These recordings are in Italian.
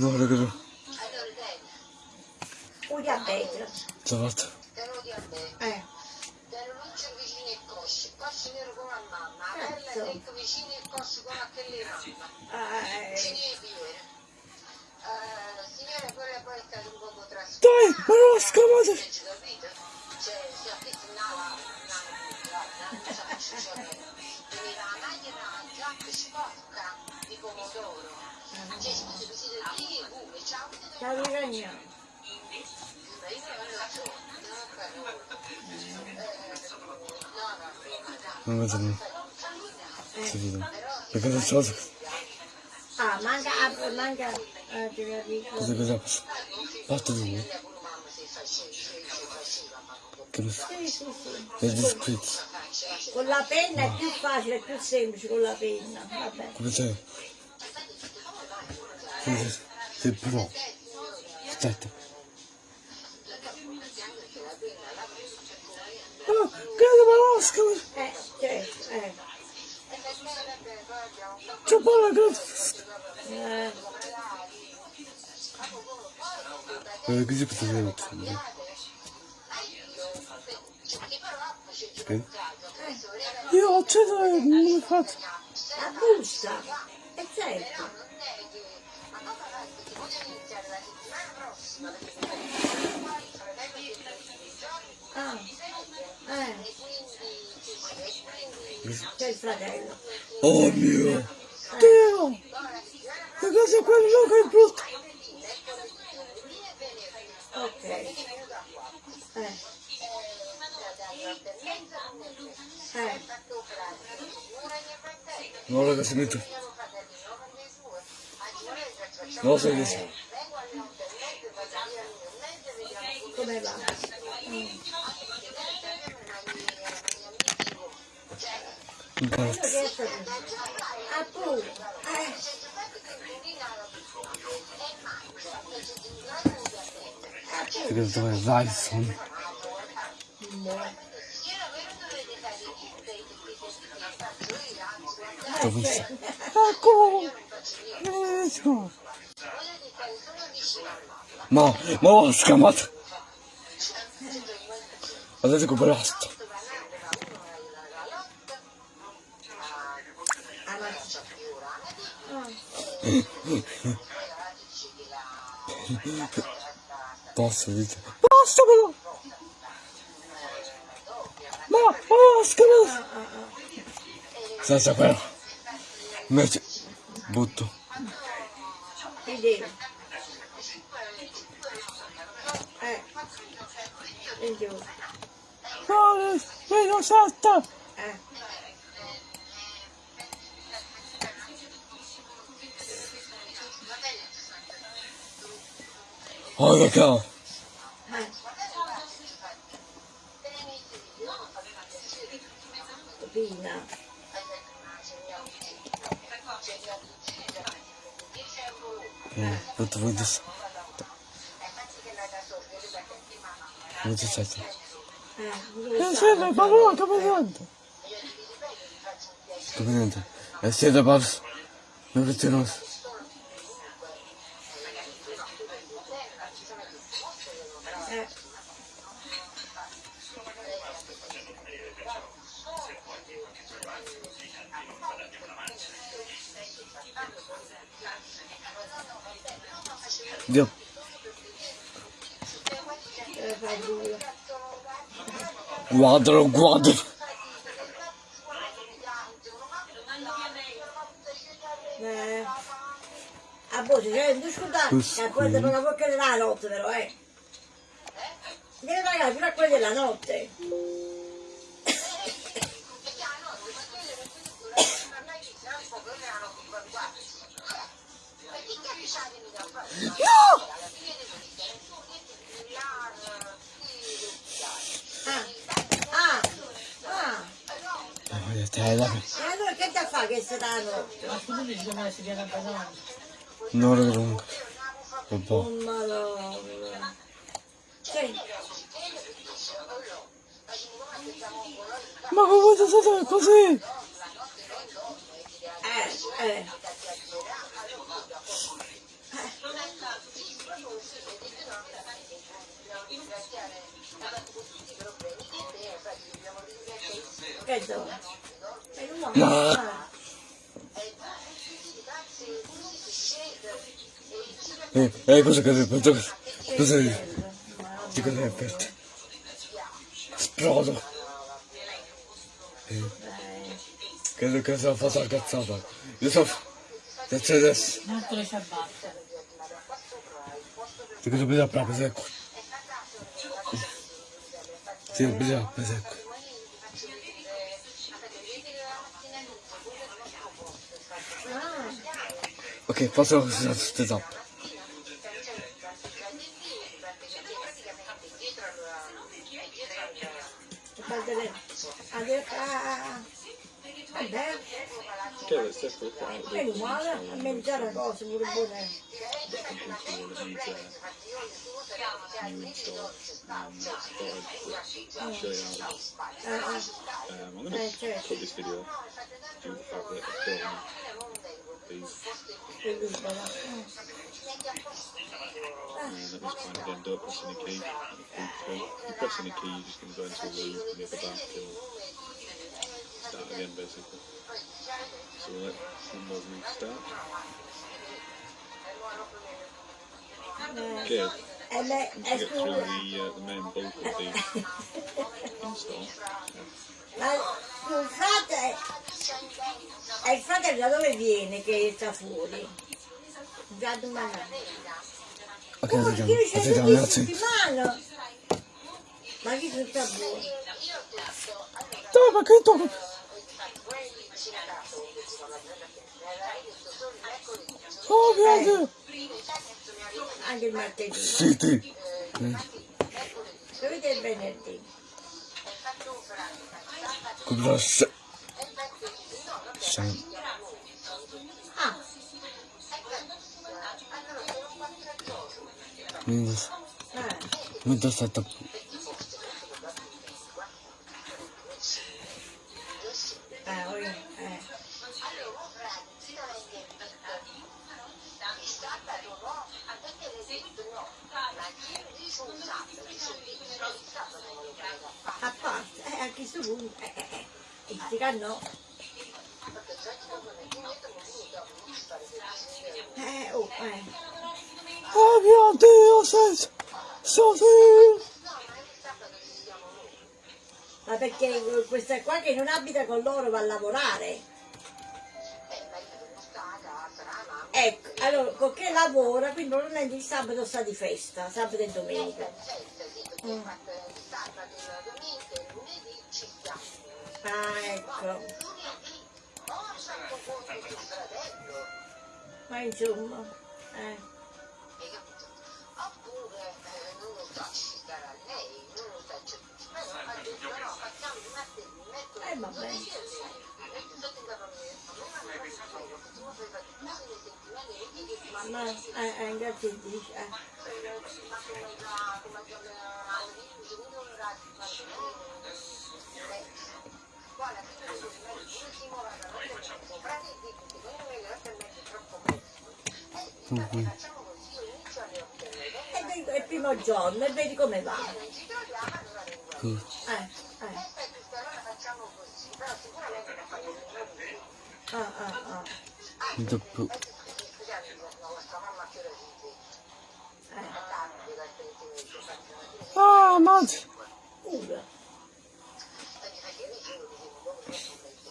No, raga, no. Diabete. Ciabatta. Te diabete. Eh. A la il coscio come a quelle mamma. Eh, Signore Piero. Eh, signore, quello poi è stato un poco trasformato. Dai, ma non la capito? Cioè, si è visto una La macchina giacca sporca di pomodoro. Cioè, scusi, vi siete lì, pure, ciao. Ciao Virginia. Ma io non lo so, non. Si vede. Perché non so cosa Ah, manca, ah, manca, eh, ti capisco. cosa passa. Parte di me. Che lo so. Sì, sì. È discreto. Con la penna è più facile, è più semplice con la penna. Vabbè. Come sei? Sei? Pro. Aspetta. Oh, grande malasca! Eh, certo, eh. C'è buona grande. Eh, Eh, così potete vedere. Io ho acceso e non l'ho fatto. la busta. È certo. Ah, eh, c'è il fratello. Oh mio Dio! Che cosa è quello che è brutto? Ok. Eh, Hm. Mora da se mi tu. Nosa gdje se. Bart. Apu. Čekaj da to je Dyson. Moj. Eh, Che cosa dove vai, son? Dove sei? Ecco! Ecco! Ma, ma ho scamato! Guardate come basta! Posso, dite? Basta però! Ma, basta però! Senza quello! Invece, butto. ti devo. Eh, in giù. No, meno setta! Eh, Oh, eh. Pina. Eh, tutto voi di Non c'è stato. Eh, Eh, sì, ma no, come niente? Come niente? Eh, Due. Guardalo, guardalo. Eh. A voce, cioè, non scusate, a quelle qui. per la bocca della notte però, eh. Deve pagare fino a quelle della notte. No! Ah, ah, ah. E allora che da fa che stai la notte? No, raga, non... Vabbè. Oh madonna. Ma come potete stare così? eh, eh. Che so. È un uomo. Ma- ah. Eh, eh, cosa che aperto? Cosa Che di bello. di cosa è aperto? Esplodo. Eh, Dai. credo che sia fatto la cazzata. Io so... Adesso adesso. Un altro ciabatte. Di cosa bisogna proprio secco? Sì, bisogna proprio secco. Ah, Ok, posso usare queste zappe. Che è stesso qua? è uguale, a una cosa pure going eh, to certo, please. Yeah, that was kind of end up pressing the key. If you're pressing the key, you're just going to go into a loop and hit the back and start again, basically. So let one restart. start. Okay, once you get through the, uh, the main bulk of the install, yeah. Ma scusate, e il fratello da dove viene che sta fuori? Già domani. Ok, Oh, Aspettiamo attimo. settimana. Ma chi sono sta buono? Dai, ma che tu... Oh, Dio. Anche il martedì. Sì, sì. Dovete il venerdì. Mentre aspetta... Ah, oi, eh. A parte, eh, a questo punto, eh, eh, eh. E dica no. Eh, oh, eh. Oh mio Dio, sei... Sono... Ma perché questa qua che non abita con loro va a lavorare? Ecco, allora, con che lavora, quindi normalmente il sabato sta di festa, sabato e domenica. Mm. Ah, ecco. Ma insomma, eh. Oppure eh, non lo so, ci si darà lei, non lo so, cioè, ma ha detto no, facciamo di martedì, metto Eh, vabbè. Ma, eh, eh, grazie dice, eh. ma come notte e. Eh, è il primo giorno e vedi come va. non ci troviamo allora vengo Eh, eh. perfetto allora facciamo così però sicuramente da fare il giorno Ah, ah, ah. Dopo... scusate no vostra mamma che ora dice Eh. è tardi la sentimento faccio una cosa Ah, mazza. Ura. quindi perché io dicevo dicevo come sono messo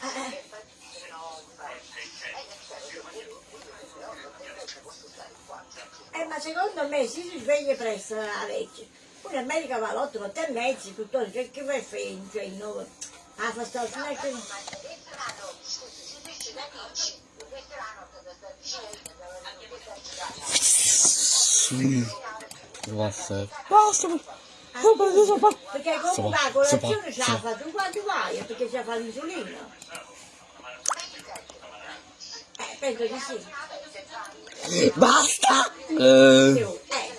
Eh, eh. infatti no infatti eh certo io io io io posso stare qua Eh, ma secondo me si si sveglia presto la legge. Pure in America va all'otto, otto e mezzo, tutto, che, che vai a fare? Cioè, no, ah, fa sta non è che... Sì. Basta. Basta. Non preso pa... Perché comunque la colazione ce la fa tu quando vai, perché ce la fa l'insulina. Eh, penso di sì. Basta. Eh... Eh.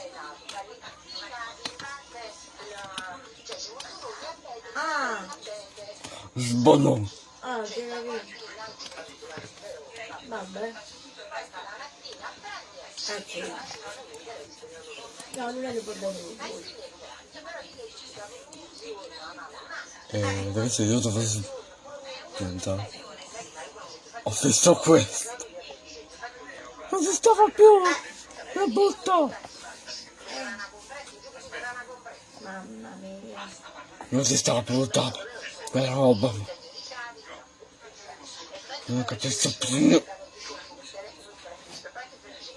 Ah, che. Vabbè. Sì. No, non è che portano lui. E ragazzi io dovevo diventare. Ho visto questo. Non si stava più. La butto. Mamma mia. Non si stava più buttando. Quella roba. Non capisco più.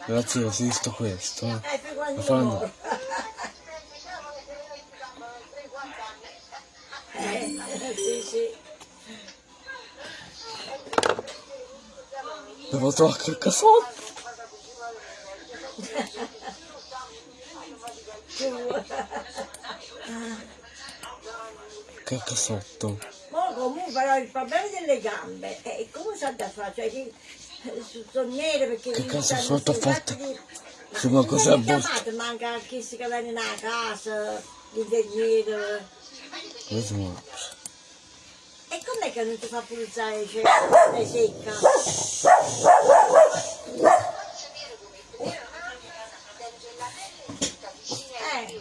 Ragazzi ho visto questo. eh. Eh, Lo fanno. muore. Eh, sì, sì. Devo trovare che casotto. Su. Che casotto. Ma comunque però il problema delle gambe è come si ha da fare? Cioè, che, eh, sono nere perché... Che stanno sotto fatto? di- mi botte? chiamate, manca chi si chiama nella casa, l'ingegnere. Questo no. E com'è che non ti fa pulizare cioè, le secca? Eh,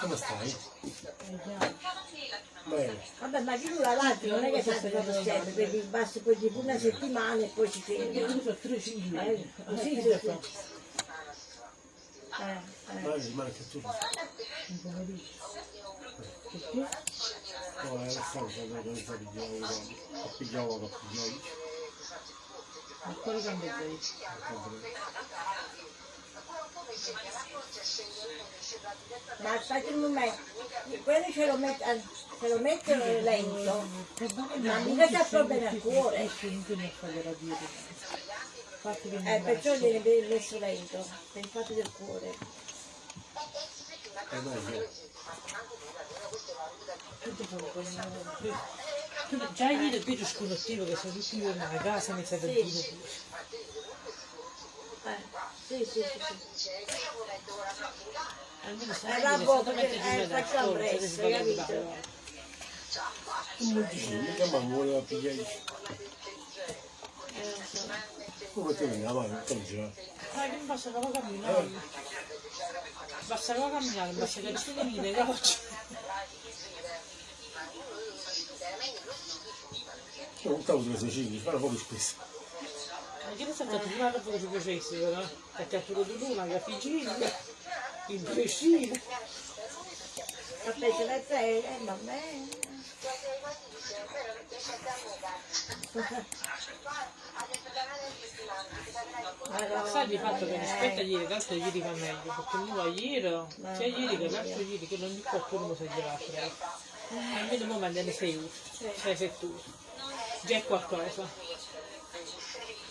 Come stai? Bene. Vabbè, ma chi dura avanti non è che sta proprio sempre, perché basta poi tipo una settimana e poi si ferma. Io sono tre figli. Eh, sì, sì, sì. Eh, eh. Vai, rimane che tu. No, è la stanza dove sta pigliando a pigliare a pigliare. Ma quale cambio? Ma aspetta un momento, quello ce lo metto, eh, ce lo metto lento, ma mica c'è problemi al cuore, che eh, perciò viene messo lento, per il fatto del cuore. Eh dai, già ieri il video sconoscivo che sono tutti io nella casa mi serve il Sì. Eh, sì, sì, sì, sì. Almeno sai vabbè, che sono perché, facciamo presto, capito? mica ma vuole a pigliare. Eh, non so. Come te ne avanti, come ci va? Sai che non basta solo camminare. Basta solo camminare, basta che nessuno mi nega oggi. Io non stavo sulle Sicilie, fanno poco spesso. Ma che ne sai fatto prima dopo che ci facessi, no? Ha tirato di luna, la figina, il pescino. Aspetta, aspetta, eh, va bene. Sai di fatto che rispetto a ieri, tanto ieri va meglio, perché non va ieri, sia ieri che l'altro ieri, che non di qualcuno mi si è girato. Almeno mo mandano 6 ore, 6 7 ore. Già è qualcosa.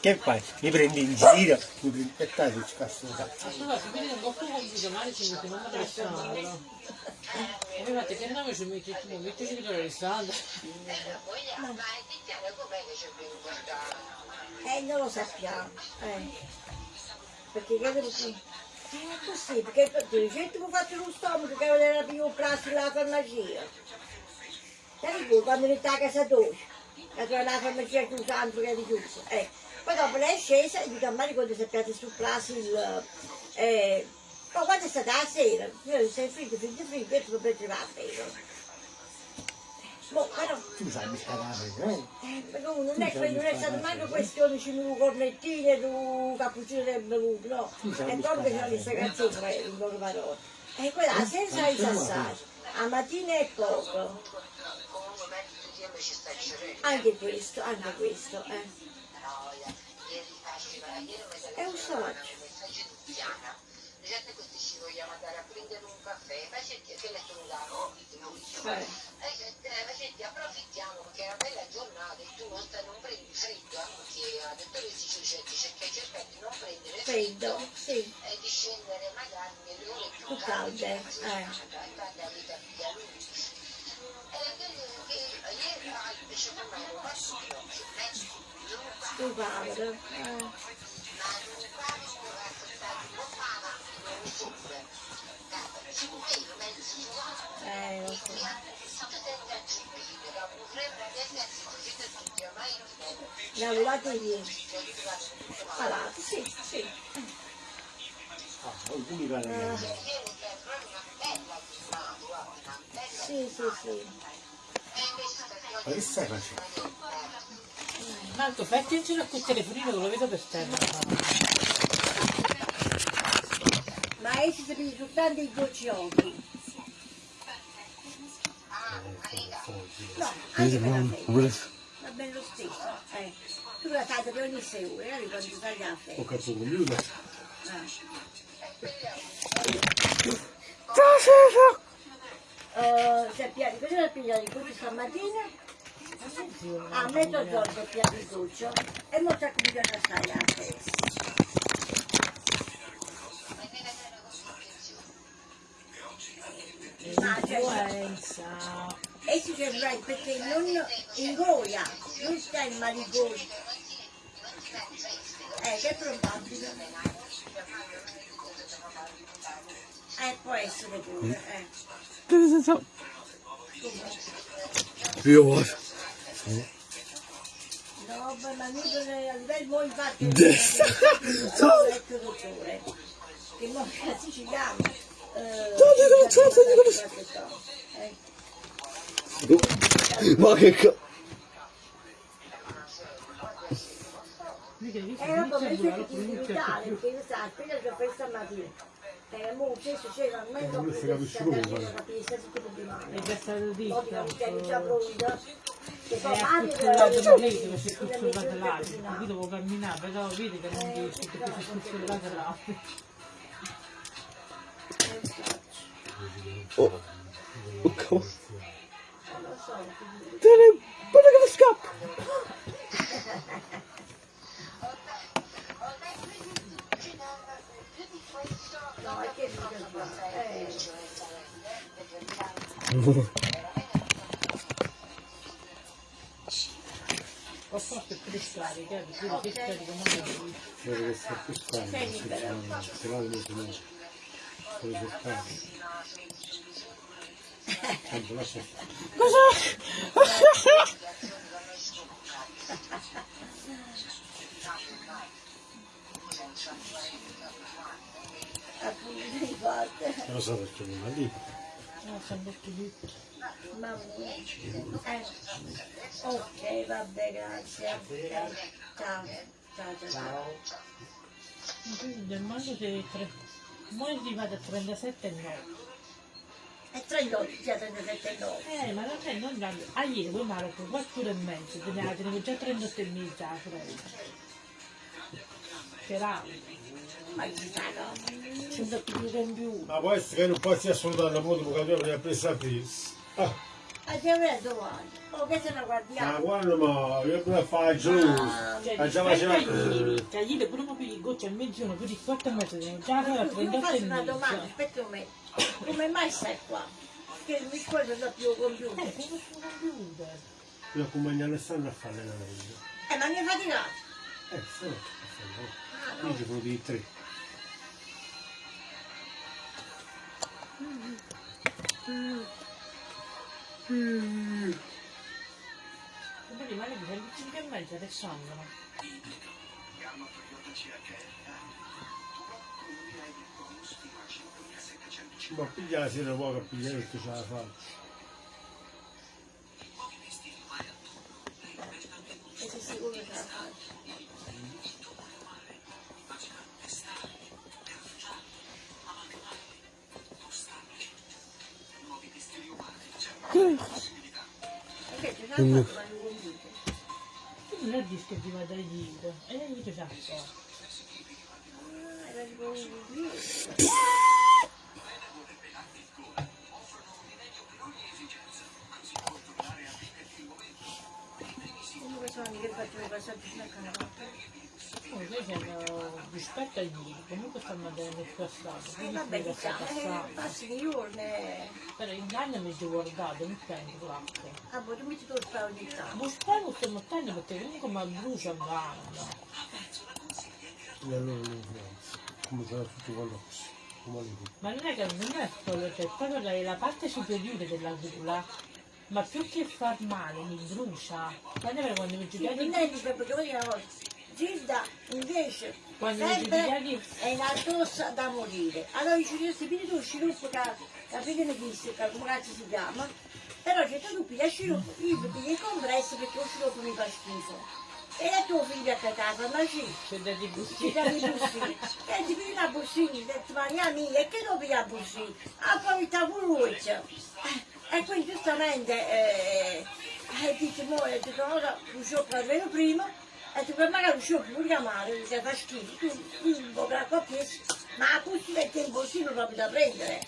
Che fai? Mi prendi in giro, mi prendi e dai, che cazzo di cazzo. Allora, se vedi un po' più domani ci mettiamo a restaurare. E infatti che nome ci metti tu? Mettici di Alessandro. eh, non lo sappiamo. Eh. Perché credo che... È così, perché tu dici, tu mi faccio lo stomaco che aveva più plastica alla farmacia. Sai tu, quando eri a casa tua, che tu la farmacia chiusa, altro che eri chiusa. Eh. Poi dopo lei è scesa e dico a Mario quando sappiate sul plastica il... Eh, Ma quando è stata la sera, io sei fritto, fritto, fritto, e tu per va a bere. Boh, però, Tu sai la eh? eh, però non è, non è stato manco questione di un cornettino e un cappuccino del bevuto, no. E proprio c'è questa canzone, in loro parole. E quella senza i sassari, a mattina è poco. Anche questo, anche questo, eh. È un saggio. di Eh. Eh, eh, approfittiamo perché è una bella giornata e tu non, non prendi freddo, anche ha detto che si cerca, cerca di non prendere Freddo, sì, e di scendere magari nelle ore più più calde, eh. Padre, eh. Eh, lo so. Lavorate ieri. Parlate, sì, sì. Ah, mi parli di Sì, sì, sì. Ma che stai facendo? Marco, fai attenzione a quel telefonino che lo vedo per terra. Ma essi si vede soltanto i goccioli. No, anche per. Va bene lo stesso. Eh. Tu la fai per ogni sei ore, eh, quando ti fai la Ho capito computer. Uh, si è piato, cosa è pigliato di cuccio stamattina? A mezzogiorno si è piato di cuccio e mo sta cominciando a stare la. Ma cioè, Influenza. e si sembra perché non ingoia, non sta in maligoni. Eh, che è probabile. Eh, può essere pure, eh. This is up. Io what? No, beh, ma noi non è a livello mo infatti Des- al vecchio dottore che mo è siciliano eh, Togli la cazzo di eh, Ma che ca... era come se ti militare perché io sa appena che ho questa mattina eh, mo stesso c'era almeno non si capisce come, guarda. capire se tutto di male È già stato detto. poi la vita già pronta che È poi male acculturato di lei dove si è cucciolato l'altro. Qui devo camminare, però vedi che non riesco perché si è cucciolato l'altro. Oh. Oh, come Dai, guarda che scappa! no è che eh, Ho Deve essere più strano, sinceramente. Se no non si muove. Devo cercare. Tanto lascia stare. appunto di forte Non lo so perché non va lì. No, sono detto lì. Mamma mia. Eh. Ok, vabbè, grazie. Ciao. Ciao, ciao, ciao. Il mango c'è tre. Mo è arrivato a 37 e 9. E 38, già 37 e 9. Eh, ma è non grande. Ah, ieri poi Marco, 4 ore e mezzo, tenevo, tenevo già 38 e mezza la fredda. C'era, Ma chissà no. senza più compiuto. Ma può essere che non può essere assolutamente la moto perché abbiamo preso a pris. Ah, Abbiamo detto domani. Oh, che se ne ma guardiamo. guarda ma io pure fare giù. Ah, Cioè, Ah, già faceva- ieri pure po' di goccia a mezz'ora, più di 4 e mezzo, già mi 38 fai e una domanda, aspetta un momento. Come mai stai qua? Che mi scordo da più Eh, computer. come sul computer? Io accompagno Alessandro a fare l'allenamento. Eh, ma mi hai faticato. Eh, sì, Ah, io ci sono di tre. E poi rimane di 25 e mezza, adesso andano. Ma piglia la sera poco a pigliare perché ce la fa. E sei sicuro che la fai? Convinto? Non è disco di vada giro, e lei dice già. Comunque sono amiche che faccio i passaggi fino a Oh, noi siamo rispetto ai giri, comunque stanno andando il passato, E quindi vabbè, diciamo, eh, passi di giorni. Però in anni mi sono guardato, mi prendo l'acqua. Ah, boh, tu mi ci devo stare ogni tanto. Ma spero che mi prendo perché comunque mi brucia gamba. E allora non influenza. Come sarà tutto quello Ma non è che non è quello, cioè proprio la, la parte superiore della gola, ma più che far male mi brucia. Quando era quando mi Sì, è di perché vuol dire una cosa. Gilda invece Quando sempre è in addossa da morire. Allora dice questi piedi tu sciroppo che capite ne disse, che come cazzo si chiama, però c'è tu piglia sciroppo, io piglio il compresso perché lo sciroppo mi fa schifo. E a tuo figlio a casa, ma sì, c'è da di ci dà i bussini. E ti pigli una bussina, ho detto Maria mia, e che devo pigliare bussini? Ah, poi sta pure E quindi giustamente eh, eh, dice, mo, e dico, ora scioppo almeno prima, e dico, magari lo scioppo pure chiamare, perché fa schifo, tu, tu un po' per la ma la bussina è il bossino proprio da prendere.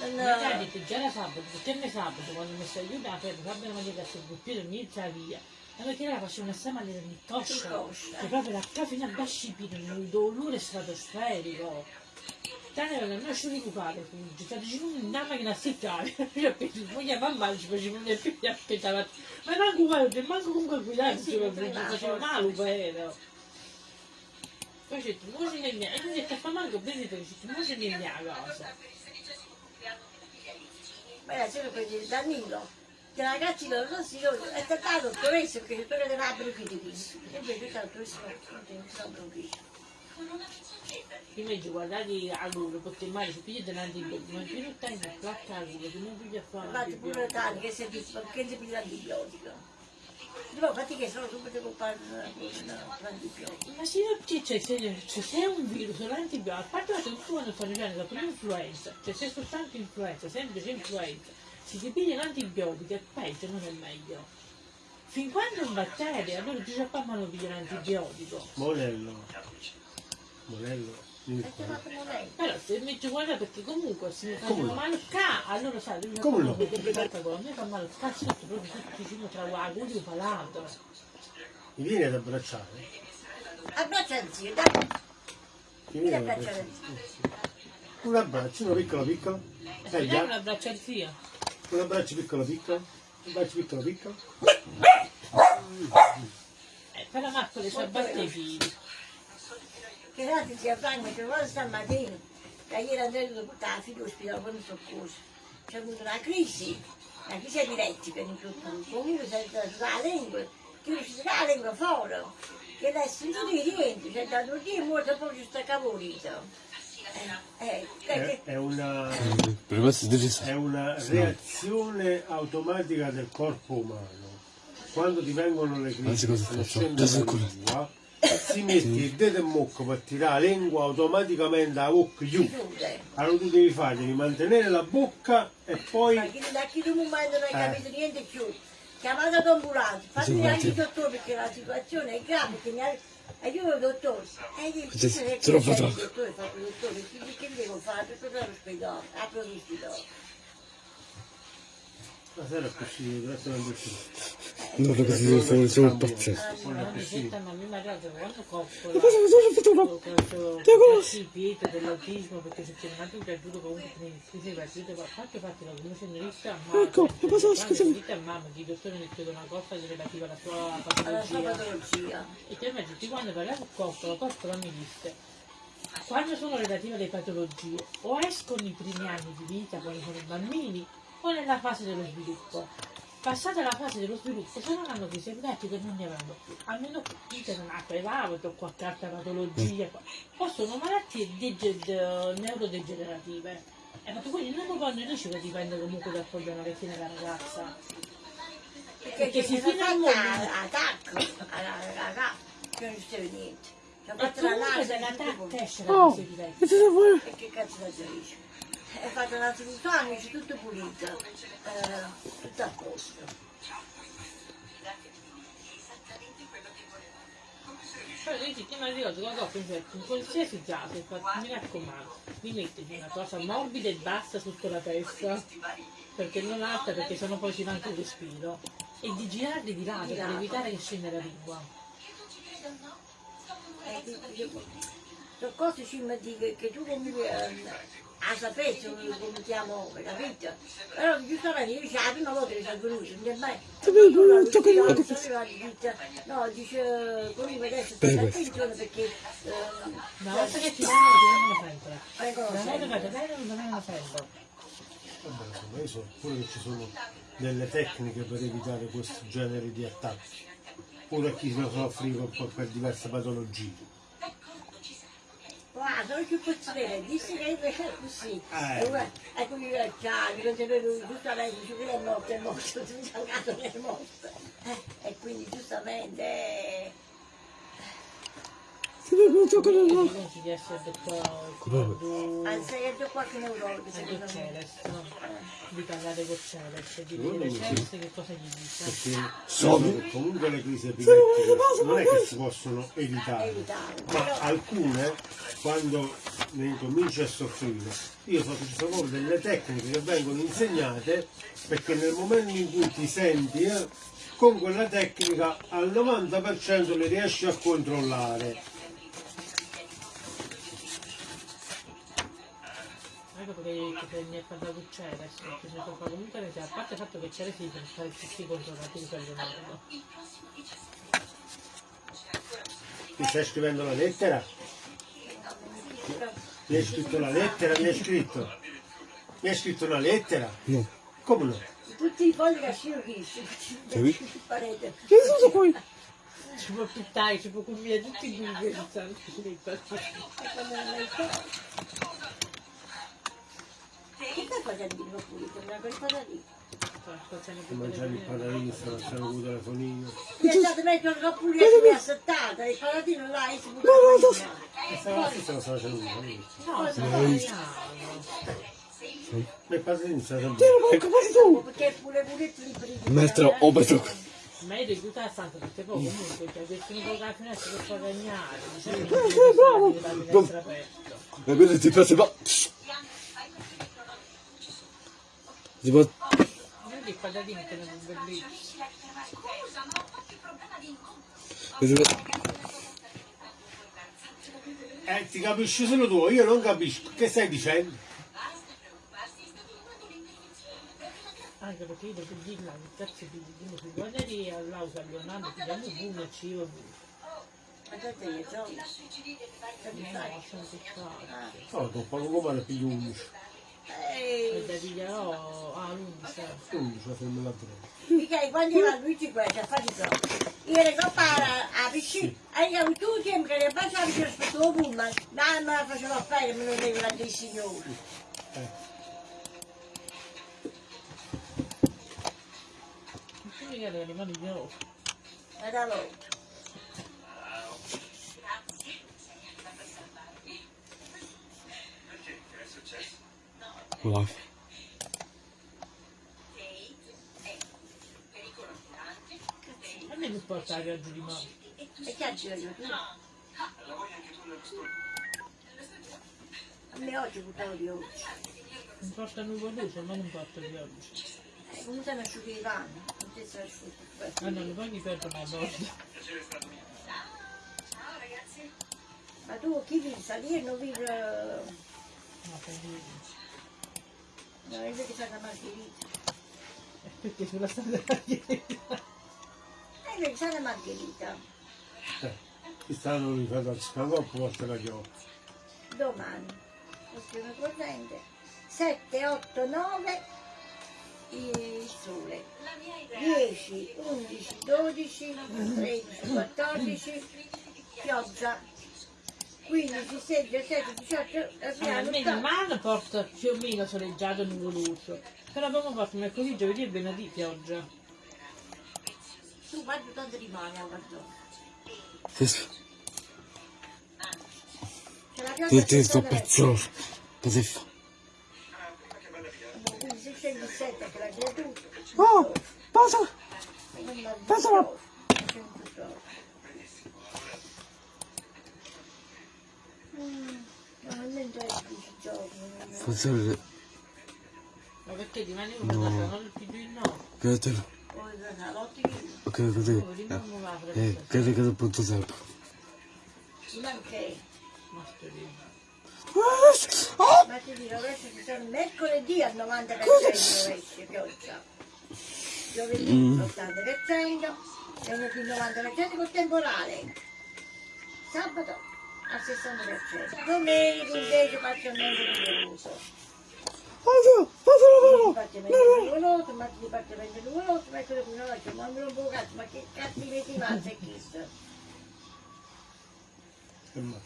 Non, Mi ha detto già da sabato, perché me sabato quando mi stai aiutando, per sabato mi ha detto il piede mi inizia via. E perché una di coscia, Di coscia. che proprio la cafina da scipire, un dolore stratosferico. Tane non non ci ricupare, ci sta dicendo una macchina a seccare, io penso, mia mamma ci faceva un figlio aspettava, ma manco guarda, manco comunque guidare, Eh ci non faceva male, vero. Poi c'è tu, muoci nel mio, e hai detto, fa manco bene, perché c'è tu, muoci nel mio cosa. Beh, c'era per il Danilo, che ragazzi lo consiglio, è stato dottoressa perché tu eri una bruchita qui. E invece il dottoressa non sono bruchita. Invece guardate a loro, perché mai si piglia dell'antibiotico, ma più non stai in placca a loro, che non piglia a fare Infatti pure tanti che dice si piglia l'antibiotico. Dico, infatti che sono subito comprare l'antibiotico. Ma se io c'è, c'è, c'è, c'è, se è un virus, un antibiotico, a parte che tu quando sta arrivando la prima influenza, cioè se è soltanto influenza, semplice influenza, se ti piglia l'antibiotico è peggio, non è meglio. Fin quando è un batterio, allora già qua mi piglia l'antibiotico. Monello. Monello. Però se mi ci guarda perché comunque se mi Come faceva no? male il ca, allora sai, devi Come no? perché questa cosa, a me fa male il cazzo proprio tutti vicino tra e il palato. Mi vieni ad abbracciare? Abbraccia il zio, dai. Mi Vieni ad abbracciare il zio. Un abbraccio, uno piccolo piccolo. Eh se dai un abbraccio al zio. un abbraccio piccolo piccolo. Un abbraccio piccolo piccolo. Eh, però Marco le sa battere i figli. Che l'altro si affanno, che cosa stamattina, che ieri andrei a portare la figlia all'ospedale con il soccorso. C'è avuto una crisi, una crisi epilettica in tutto. Comunque si è stata la lingua, che è uscita la lingua fuori, che adesso non ti rientri, c'è da due giorni molto poi ci sta capolito. Eh, eh, È, una, Per è una reazione automatica del corpo umano. Quando ti vengono le crisi, non Già la lingua, si mette il dedo in mucco per tirare la lingua automaticamente la bocca giù. chiude. Allora tu devi fare, devi mantenere la bocca e poi Ma chi, da chi tu non hai non hai Eh. capito niente più. Chiamate l'ambulanza, fate Sì, anche il dottore perché la situazione è grave, che mi ha... aiuto il dottore. E io dico, dottore, fa il dottore, che che devo fare? Per tornare all'ospedale, apro l'ospedale. La sera così, grazie a Dio. No, perché si deve fare solo il pazzesco. Ma mia ragazza quando coppola Ma cosa cosa ho fatto? questo il piede dell'autismo perché se c'è un altro piaciuto comunque ti sei partito ma fatti fatti la conoscenza ma Ecco, è passato, scusami. dite a mamma che i dottori mi chiedono una cosa relativa alla sua Alla sua patologia e te tutti quando parlavo con Coppola Coppola mi disse quando sono relative alle patologie o escono i primi anni di vita quando sono bambini o nella fase dello sviluppo passata la fase dello sviluppo se non hanno crisi epilettiche non ne avranno più a meno che che non ha prevavito o qualche altra patologia o sono malattie dege- de- neurodegenerative Eh, ma tu quindi matrimonio dici che dipende comunque dal problema che tiene la ragazza. Perché Perché che si fino al mondo. a tacco, alla ragazza, che non succede niente. Ci ha E fatto la comunque la tacca esce da Oh, questi che cosa vuoi? E che cazzo da dice? È fatto una c'è tutto pulito, eh, tutto a posto. Poi dici che mi ricordo che dopo in qualsiasi caso, infatti, mi raccomando, mi mettiti una cosa morbida e bassa sotto la testa, perché non alta, perché sennò poi ci va anche il respiro, e di girarli di lato per evitare che scenda la lingua. Eh, cose ci mi dico che tu ehm, a sapere come chiamo, capito? Però giustamente io dice la prima volta che sono venuto, non è mai... Lo No, dice, comunque adesso stai attenzione perché... Una volta che ti vengono Una ti danno, ti danno sempre. Vabbè, io so pure che ci sono delle tecniche per evitare questo genere di attacchi. Pure a chi ne soffriva un po' per diverse patologie. Guarda, non ci posso vedere, disse che invece è così. Eh. E ora, ecco io il cane, non c'è lui, giustamente, dice che è morto, è morto, sono che. Eh, e quindi giustamente... eh, Ti vedo, tocca il E lato. pensi di essere detto Anzi, è già qualche no? Di parlare con Celeste, di sì. Celeste che cosa gli dice. Comunque le crisi epilettiche non è che si possono evitare, ma alcune quando ne incominci a soffrire, io sono proprio delle tecniche che vengono insegnate perché nel momento in cui ti senti eh, con quella tecnica al 90% le riesci a controllare. Ecco perché che mi ha parlato con Celeste, perché se fa comunque ne a parte il fatto che Celeste per fare tutti controllati in quel modo. Ti stai scrivendo la lettera? Mi hai scritto la lettera? Mi hai scritto? Mi hai scritto una lettera? No. Come no? Tutti i fogli che ascino chi? Sì. Parete. Che tutto qui? Ci può pittare, ci può combinare tutti i E quando non hai fatto... Che facendo di pulito? Una cosa lì? Mangiare il patatino stamattina con il telefonino. Mi è stato messo il pulito e mi ha settata, il patatino là e si buttava E stava si stava facendo un No, stiamo E il patatino sta sempre. Tira, porca, fai tu. Perché pure li prende. Maestro, oh, maestro. Ma io aiuta la stanza perché poi comunque ti ha detto un po' la finestra per far cagnare, dicevi Eh, che bravo. la finestra aperta. E quindi ti piace, ma... Si può... Vedi il patatino che non è bellissimo. Si può- Eh, ti capisci solo tu, io non capisco. Che stai dicendo? Anche perché io devo dirla, che cazzo di dico, se guardati all'auto a Leonardo, ti diamo un boom e ci io Ma te ne mi no, fai? sono. No, con poco come ne piglio 11. E Eh, da pigliarò a l'11. 11 la fermo la droga. mica quando era Luigi questo a fare di so. Io ero qua a piscina, e io tu sempre che facciamo che aspetto il pullman, ma me la facevo fare, me lo devo dei signori. Tu mi chiedi le mani di nuovo. E da loro. Me non porta la viaggio di mano. E che aggiorno tu? A me oggi buttavo di oggi. Non porta nuova luce, ma non porta di oggi. Eh, Come sono asciutti i panni? Non ti sei asciutti. Ah no, poi mi perdo una volta. Ma tu chi vivi? Salire non vivi... eh, No, per dire. No, invece che c'è la margherita. Perché sulla strada della chiesa. E invece c'è la margherita. Eh, quest'anno mi fa da spagotto, porta la chiave. Domani. Questione corrente. 7, 8, 9. Il sole. 10, 11, 12, 13, 14. Pioggia. 15, 16, 17, 18, Eh, abbiamo almeno il man porta più o meno soleggiato e nuvoloso. Però abbiamo fatto mercoledì, giovedì e venerdì pioggia. Tu guarda quanto rimane a guardare. Ti ti sto pezzoso. Così fa. Quindi se scendi il 7 che la c'è tu. Oh, passa. Passa Passala. No, non c'è più si gioca. Forse il Ma perché rimane una casa, non il no. Chiude. Ok, così. A Eh, che che punto sempre. Ma. Oh! Ti dico, adesso ci sono mercoledì al 90% rovescio, pioggia. Giovedì Mm. l'80%, venerdì 90% col temporale. Sabato al 60%. Domenica invece parzialmente nuvoloso. Oddio, fatelo, Parzialmente nuvoloso, martedì parzialmente nuvoloso, mercoledì una notte, ma non un po' cazzo, ma che cattivetti mazza è questo? E mazza.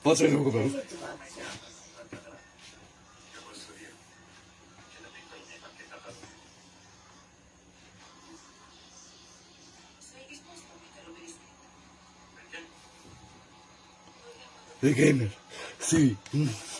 Fatelo Che come. metti pazza? Il gamer. Sì. Mm. Dovrei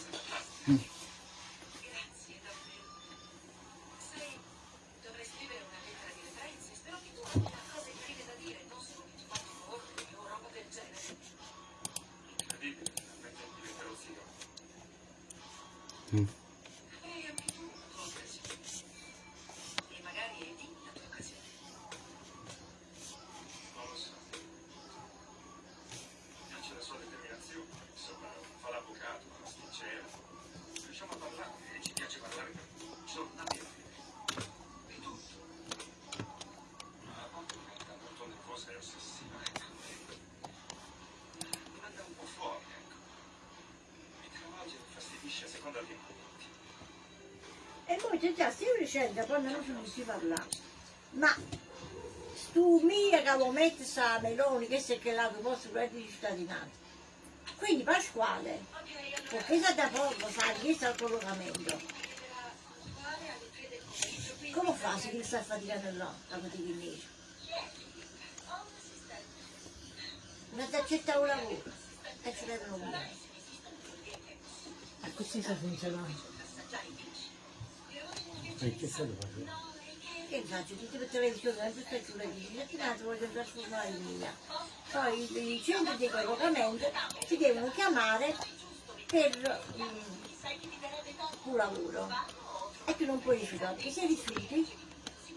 E noi già stiamo dicendo quando non si riesce a parlare. Ma stu mia che lo mette sa Meloni che se che lato posto per di cittadinanza. Quindi Pasquale, perché sa da poco sa chiesto al collocamento. Come fa se chi sta faticando là, la fatica invece? Non ti accetta un lavoro e ci vedono via. E così sta funzionando. E che stai facendo? Che faccio? Tutti per televisione, tutte le sulle dici, finanza voglio trasformare in mia. Poi i i centri di collocamento ti devono chiamare per mm, un lavoro. E tu non puoi rifiutare, perché se rifiuti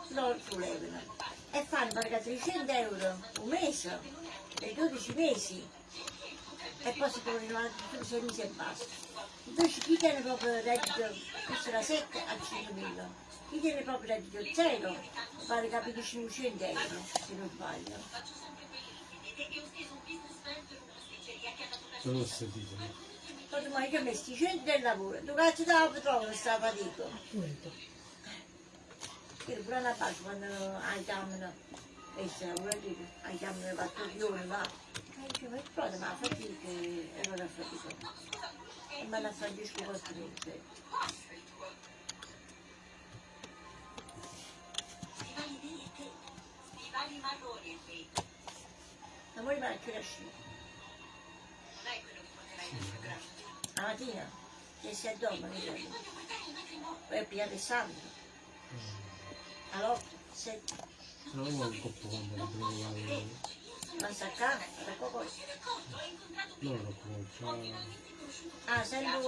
lo sollevano. E fanno pagare 300 euro un mese, per 12 mesi. E poi si rinnovare tutti 6 mesi e basta. Invece chi tiene proprio il reddito, questo da 7 a 5.000, chi tiene proprio il reddito zero, vale capire 500 euro, se non sbaglio. Non ho sentito. Poi ma io ho messo i 100 del lavoro, tu cazzo da dove trovo questa fatica? Appunto. Io pure alla base quando aiutavano, questa lavoratrice, aiutavano le pattuglione, va. E dicevo, ma pronto, ma fatica, e vado a fatica. E me la Francesco Costrinse. Stivali neri e te. Stivali marroni e te. Non è quello che porterai nel programma. La mattina, che si addorma. Poi ho pigliato il santo. All'otto, sette, Non ho un la trovo ma staccare, da poco. Non lo conosco. Ah, sento...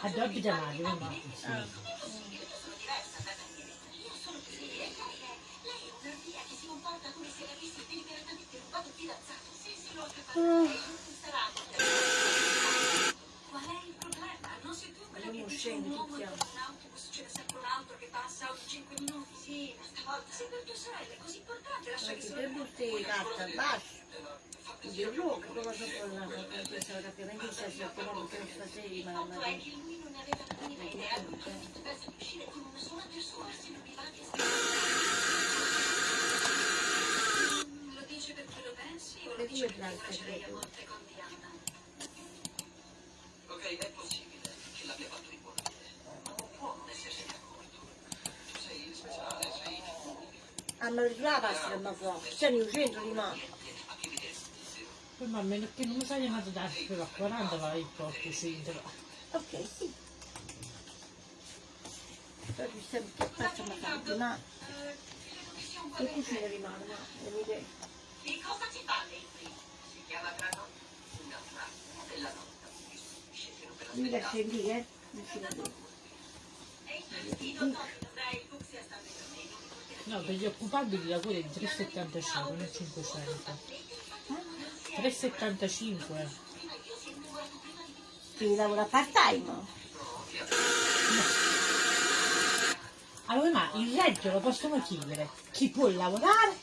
A due giamati, non va. Ah, che sarà Qual è il problema? Non sei tu quella che dice un uomo in un autobus, ce n'è sempre un altro che passa ogni 5 minuti. Sì, ma stavolta sei per tua sorella, è così importante, lascia che Perché sono tre buste di carta al basso. Dio lo che cosa sopra la questo capiamento sta si ottenendo che stasera ma ma è che lui non aveva la minima idea, pensa di uscire con una sola persona, se non mi va di Lo dice perché lo pensi o lo due perché lei a volte con Diana? carità è possibile che l'abbia fatto riportare. Non può non essersene accorto. Tu sei speciale, sei Hanno la pasta che mi fa. C'è nel centro di mano. Poi ma a meno che non mi sai chiamato da per a 40 vai il porto centro. Ok, sì. Però ci stiamo facciamo tanto, ma... Che cucina rimane, ma... Vedete? Di cosa ci parli? Si chiama grano? Una frase della non ve la Mi da sentire, eh? Vicino a te. No, per gli occupabili la cura è 3,75, non 500. 3,75. Devi lavorare part time. Allora, ma il reddito lo possono chiedere chi può lavorare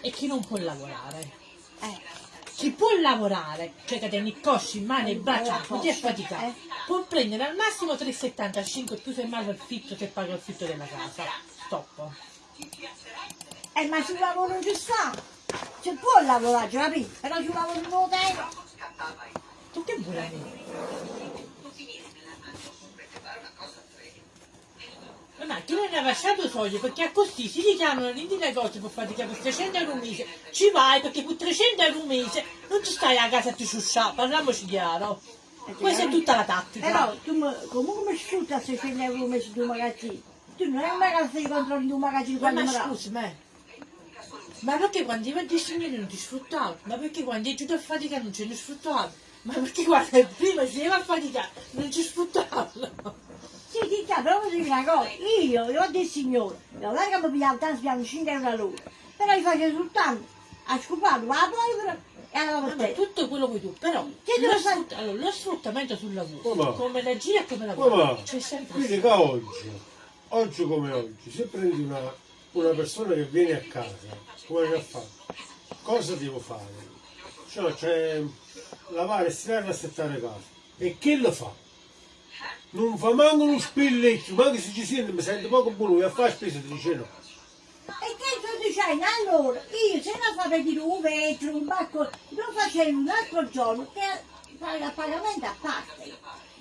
e chi non può lavorare. Eh, Chi può lavorare, cioè che tiene i cosci in mano e braccia, non poter faticare, può prendere al massimo 3,75 più se mai l'affitto se paga l'affitto della casa. Stop. eh ma sul lavoro ci sta. Ci può lavorare, capito? Però sul lavoro non lo tengo. Tu che vuoi? Ma chi non ne ha lasciato soldi perché a così si richiamano di negozi per faticare per 300 euro un mese, ci vai perché per 300 euro un mese non ci stai a casa a ti sciusciare, parliamoci chiaro. Questa è tutta la tattica. Però tu comunque mi sfrutti a 600 euro al mese di un magazzino. Tu non è mai che stai controlli di un magazzino Ma, dà. scusi, ma, perché quando io ti signori non ti sfruttavo? Ma perché quando io giù a faticare non ce ne sfruttavo? Ma perché quando prima si va a faticare non ci sfruttavo? Sì, sì, chiaro, però voglio dire una cosa. Io, io ho del signore, non è che mi pigliavo tanto, pigliavo 5 euro all'ora. Però io facevo soltanto a scopare la polvere e alla Vabbè, portetta. tutto quello che tu, però Che lo, sfrutta- allora, lo sfruttamento sul lavoro, Ma va. come la gira e come la guarda, c'è sempre Quindi che oggi, oggi come oggi, se prendi una, una persona che viene a casa, come che fa? Cosa devo fare? Cioè, c'è lavare, stirare e assettare casa. E che lo fa? Non fa manco uno spillecchio, ma che se ci sente mi sente poco buono, a fare spesa ti dice no. E che tu dicevi, allora, io se non fa vedere un vetro, un bacco, lo facevo un altro giorno il pagamento a parte.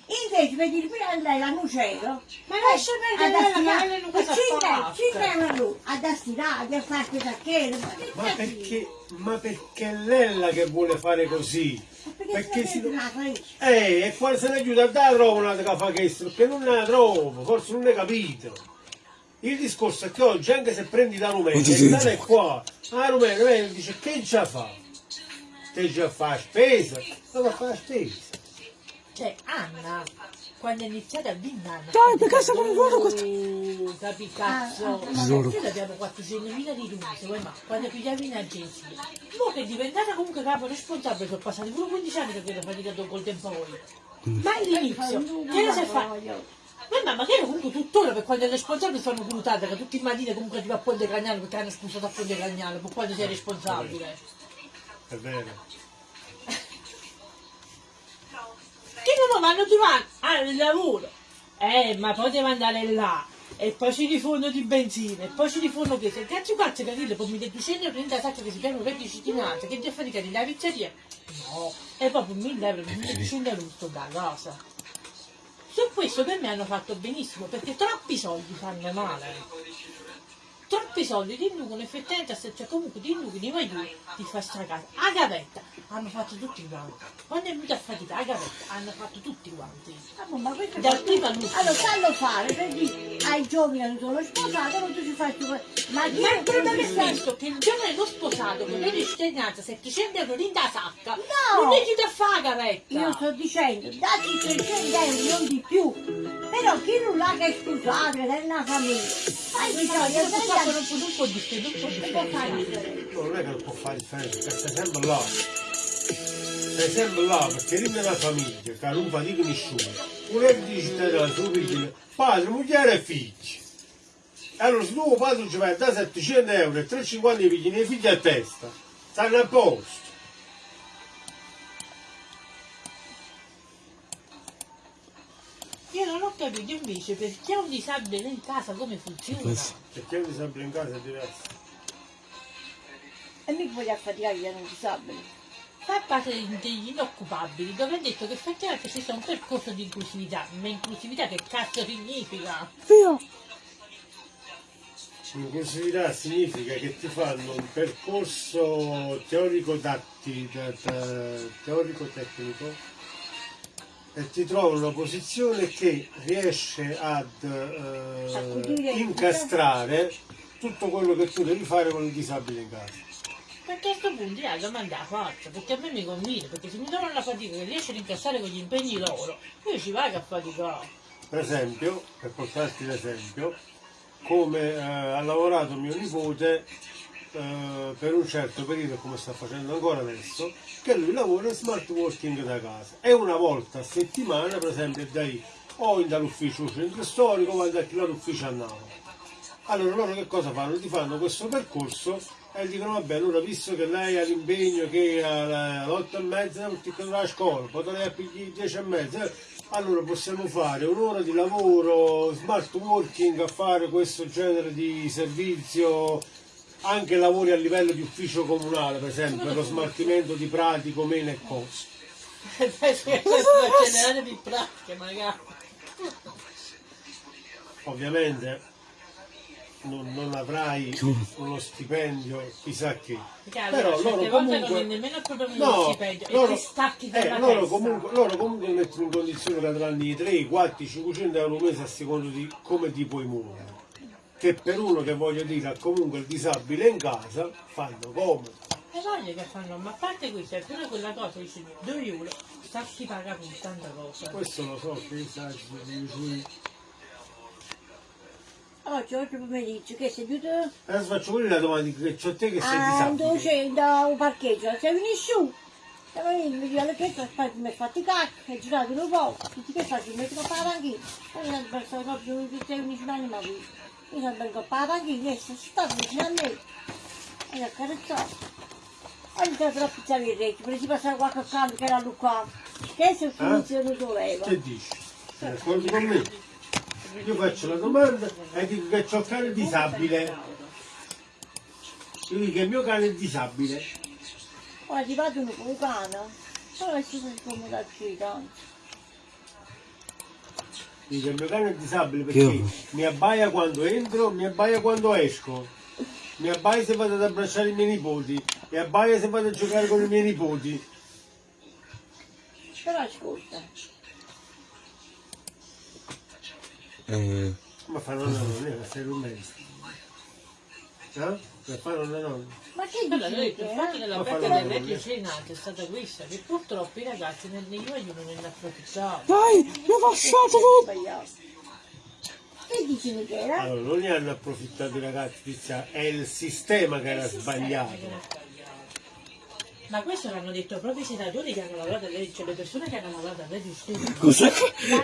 Invece vedi prima lei l'annucero, Ma lascia perdere la pagare in questa 5 pasta. euro all'ora, ad astirare, a fare questa che ma perché, ma perché è lei la che vuole fare così? Perché, Perché si... la cresce. Eh, e quando se ne aiuta a dare trova una che fa questo, perché non ne la trovo, forse non ne capito. Il discorso è che oggi, anche se prendi da Rumena, Non ti e sento. dare qua, a Rumena, dice che già fa? Te già fa spesa? Ma va a fare spesa. Cioè, Anna, quando è iniziata a vinnare... Dai, perché siamo in vuoto questo? Capi cazzo. Ah, ah, Tesoro. Noi abbiamo 400.000 di rumore, vuoi ma quando pigliavi in agenzia. Mo che è diventata comunque capo responsabile, sono passati pure 15 anni che vedo faticato col tempo voi. Ma all'inizio, che cosa fa? Ma mamma, che era comunque tuttora per quando è responsabile sono brutate, che tutti i mattini comunque ti va a Ponte Cagnano perché hanno scusato a Ponte Cagnano, per quando sei responsabile. È vero. Che non vanno trovare al lavoro. Eh, ma poi devo andare là. E poi ci riforno di benzina, e poi ci riforno questo. E cazzo cazzo che dire, poi mi 230 la sacca che si piano 20 cittadinanze, che devo fare la pizzeria? No, e proprio 1000 euro, 1200 euro sto da casa. Su questo per me hanno fatto benissimo, perché troppi soldi fanno male. Troppi soldi ti inducono effettivamente a se cioè comunque ti inducono i maglioni di fare sta casa. A gavetta hanno fatto tutti quanti. Quando è venuta a fatica a gavetta hanno fatto tutti quanti. Ah, ma questo Dal fa- primo all'ultimo. Allora, fallo fare, per dire ai giovani che non sono sposati, non tu ci fai tu. Ma Ma il problema è questo? che il giovane non sposato con le cittadinanza 700 euro in da sacca, No! non è chi da fare gavetta. Io sto dicendo, dati 300 euro, non di più. Però chi non l'ha che è sposato, che è una famiglia, fai di Sei non può, non può differire, non può che può fare differenza? No, non è che non può fare differenza, perché stai sempre là. Stai sempre là, perché rimane una famiglia, che non fatica nessuno. Un reddito di cittadinanza, tu pigli padre, moglie e figli. Allora se tuo padre ci vai a dare 700 euro e 350 di pigli nei figli a testa, stanno a posto. Io capito invece perché un disabile in casa come funziona. Questo. Perché io sempre in casa è diverso. E mica voglio affaticare gli non disabili. fa parte degli inoccupabili dove ha detto che effettivamente esiste un percorso di inclusività. Ma inclusività che cazzo significa? Zio, Inclusività significa che ti fanno un percorso teorico-tecnico e ti trovano una posizione che riesce ad eh, incastrare tutto quello che tu devi fare con il disabile in casa. Perché a questo punto la domanda la faccio, perché a me mi conviene, perché se mi trovano la fatica che riesce ad incassare con gli impegni loro, io ci vado a faticare. Per esempio, per portarti l'esempio, come eh, ha lavorato mio nipote eh, per un certo periodo, come sta facendo ancora adesso, che lui lavora smart working da casa e una volta a settimana, per esempio, dai o dall'ufficio centro storico o da l'ufficio a Napoli. Allora loro che cosa fanno? Ti fanno questo percorso e dicono vabbè allora visto che lei ha l'impegno che alle 8 e mezza non ti chiude la scuola, ne pigli 10 e mezza, allora possiamo fare un'ora di lavoro, smart working a fare questo genere di servizio, anche lavori a livello di ufficio comunale, per esempio, per lo smaltimento di pratico, mele e cose. Generale di pratiche magari. Ovviamente non, non avrai uno stipendio chissà che. Però loro volte non è comunque nemmeno il problema No, stipendio, loro, stacchi eh, dalla loro testa. comunque, loro comunque mettono in condizione che avranno i 3, 4, 500 euro al mese a secondo di come ti puoi muovere. Che per uno che voglio dire ha comunque il disabile in casa fanno comodo. E voglio che fanno, ma a parte questo, è pure quella cosa, dici, 2 euro, sta si paga con tanta cosa. Questo lo so che saggi di sui. Oggi, oggi pomeriggio, che sei venuto Adesso faccio pure la domanda che c'ho te che sei a disabile. dove da un parcheggio, sei venuto su. E poi mi dice, che aspetta, mi hai fatto i cacchi, hai girato un po', tutti che faccio, mi metto a fare la panchina. E mi hanno perso proprio che sei venuto in anima qui. Mi sono venuto a fare la panchina, e sono stato vicino a me. E ho accarezzato. Oggi sono troppo pizzare il retto, per si passare qualche cambio che era qua. Che se funziona doveva. Che dici? D'accordo con me? Io faccio la domanda e dico che ho un cane disabile. Io dico che il mio cane è disabile. Ora ti vado un po' cane, però adesso sono scomodato tanto. Dico che il mio cane è disabile perché Io- mi abbaia quando entro, mi abbaia quando esco. Mi abbaia se vado ad abbracciare i miei nipoti. Mi abbaia se vado a giocare con i miei nipoti. Però ascolta, eh, Ma fanno una nonna, stai rumendo. Eh? Per fare una nonna. Ma che Allora, dici? lui, il fatto eh? della Ma perdita fallo del vedere. reddito cittadinanza è stata questa, che purtroppo i ragazzi nel aiuto non ne approfittavano. dai, mi ha lasciato tutto. Sbagliato. Che dici Michele? Allora, non ne hanno approfittato i ragazzi, Tizia, è il sistema che era sbagliato. Ma questo l'hanno detto proprio i senatori che hanno lavorato a legge, cioè le persone che hanno lavorato a legge stesse. Cos'è? L'hanno,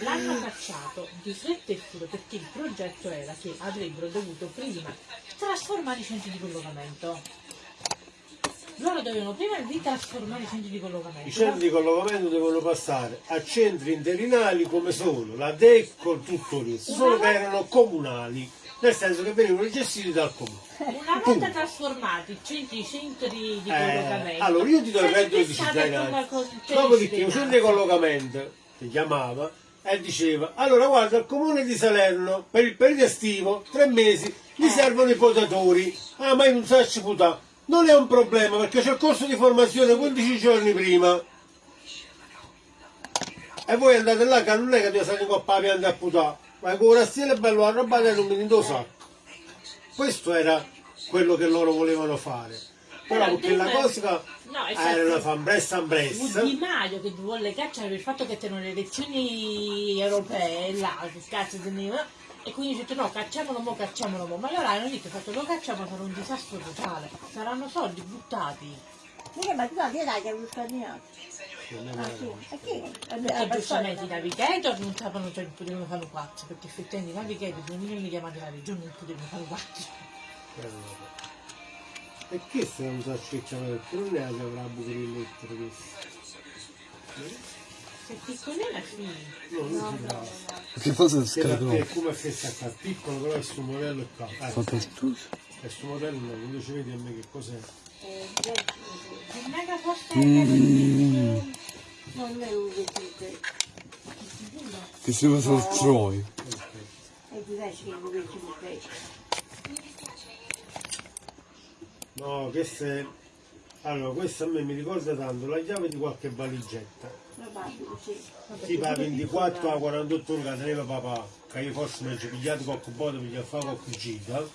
l'hanno cacciato di fretta e furia perché il progetto era che avrebbero dovuto prima trasformare i centri di collocamento. Loro dovevano prima ritrasformare i centri di collocamento. I centri di collocamento devono passare a centri interinali come sono la DECO, tutto lì, solo che erano comunali, nel senso che venivano gestiti dal comune. Una volta trasformati i centri, centri di Eh, collocamento. allora io ti do il reddito di cittadinanza. cosa- Dopodiché un centro di collocamento ti chiamava e diceva allora guarda il comune di Salerno per il periodo estivo, tre mesi, gli servono i potatori. Ah ma io non so se puta. Non è un problema perché c'è il corso di formazione 15 giorni prima. E voi andate là che non è che devi stare con la pianta a puttà, ma con è bello arrabbiato e non mi do sacco. Questo era quello che loro volevano fare. Però perché la cosa No, era una fambressa ambressa. Di Maio che vuole cacciare per il fatto che c'erano le elezioni europee là, che cazzo teneva, e quindi ho detto no, cacciamolo mo, cacciamolo mo. Ma allora hanno detto, fatto, lo cacciamo sarà un disastro totale, saranno soldi buttati. Michele, ma tu la dai che avevo scandinato. Ah sì, e che? Perché giustamente i navigator non sapevano, cioè, potevano fare quattro, perché effettivamente i navigator sono milioni chiamati la regione non potevano fare quattro. E che se non so scegliere perché non è che avrà buco di lettere questo? Se piccolina sì. No, non si trova. Che cosa Che scarico? te è come se sta qua piccolo però questo modello è qua. Eh, Fatto il questo modello no, invece vedi a me che cos'è. Eh, Il mega non è un vestito. Che si va sul Troy. È diverso che un vestito. No, queste... Allora, questo a me mi ricorda tanto la chiave di qualche valigetta. Tipo a 24 a 48 ore che teneva papà, che io forse mi ci pigliato qualche volta per fare qualche gita,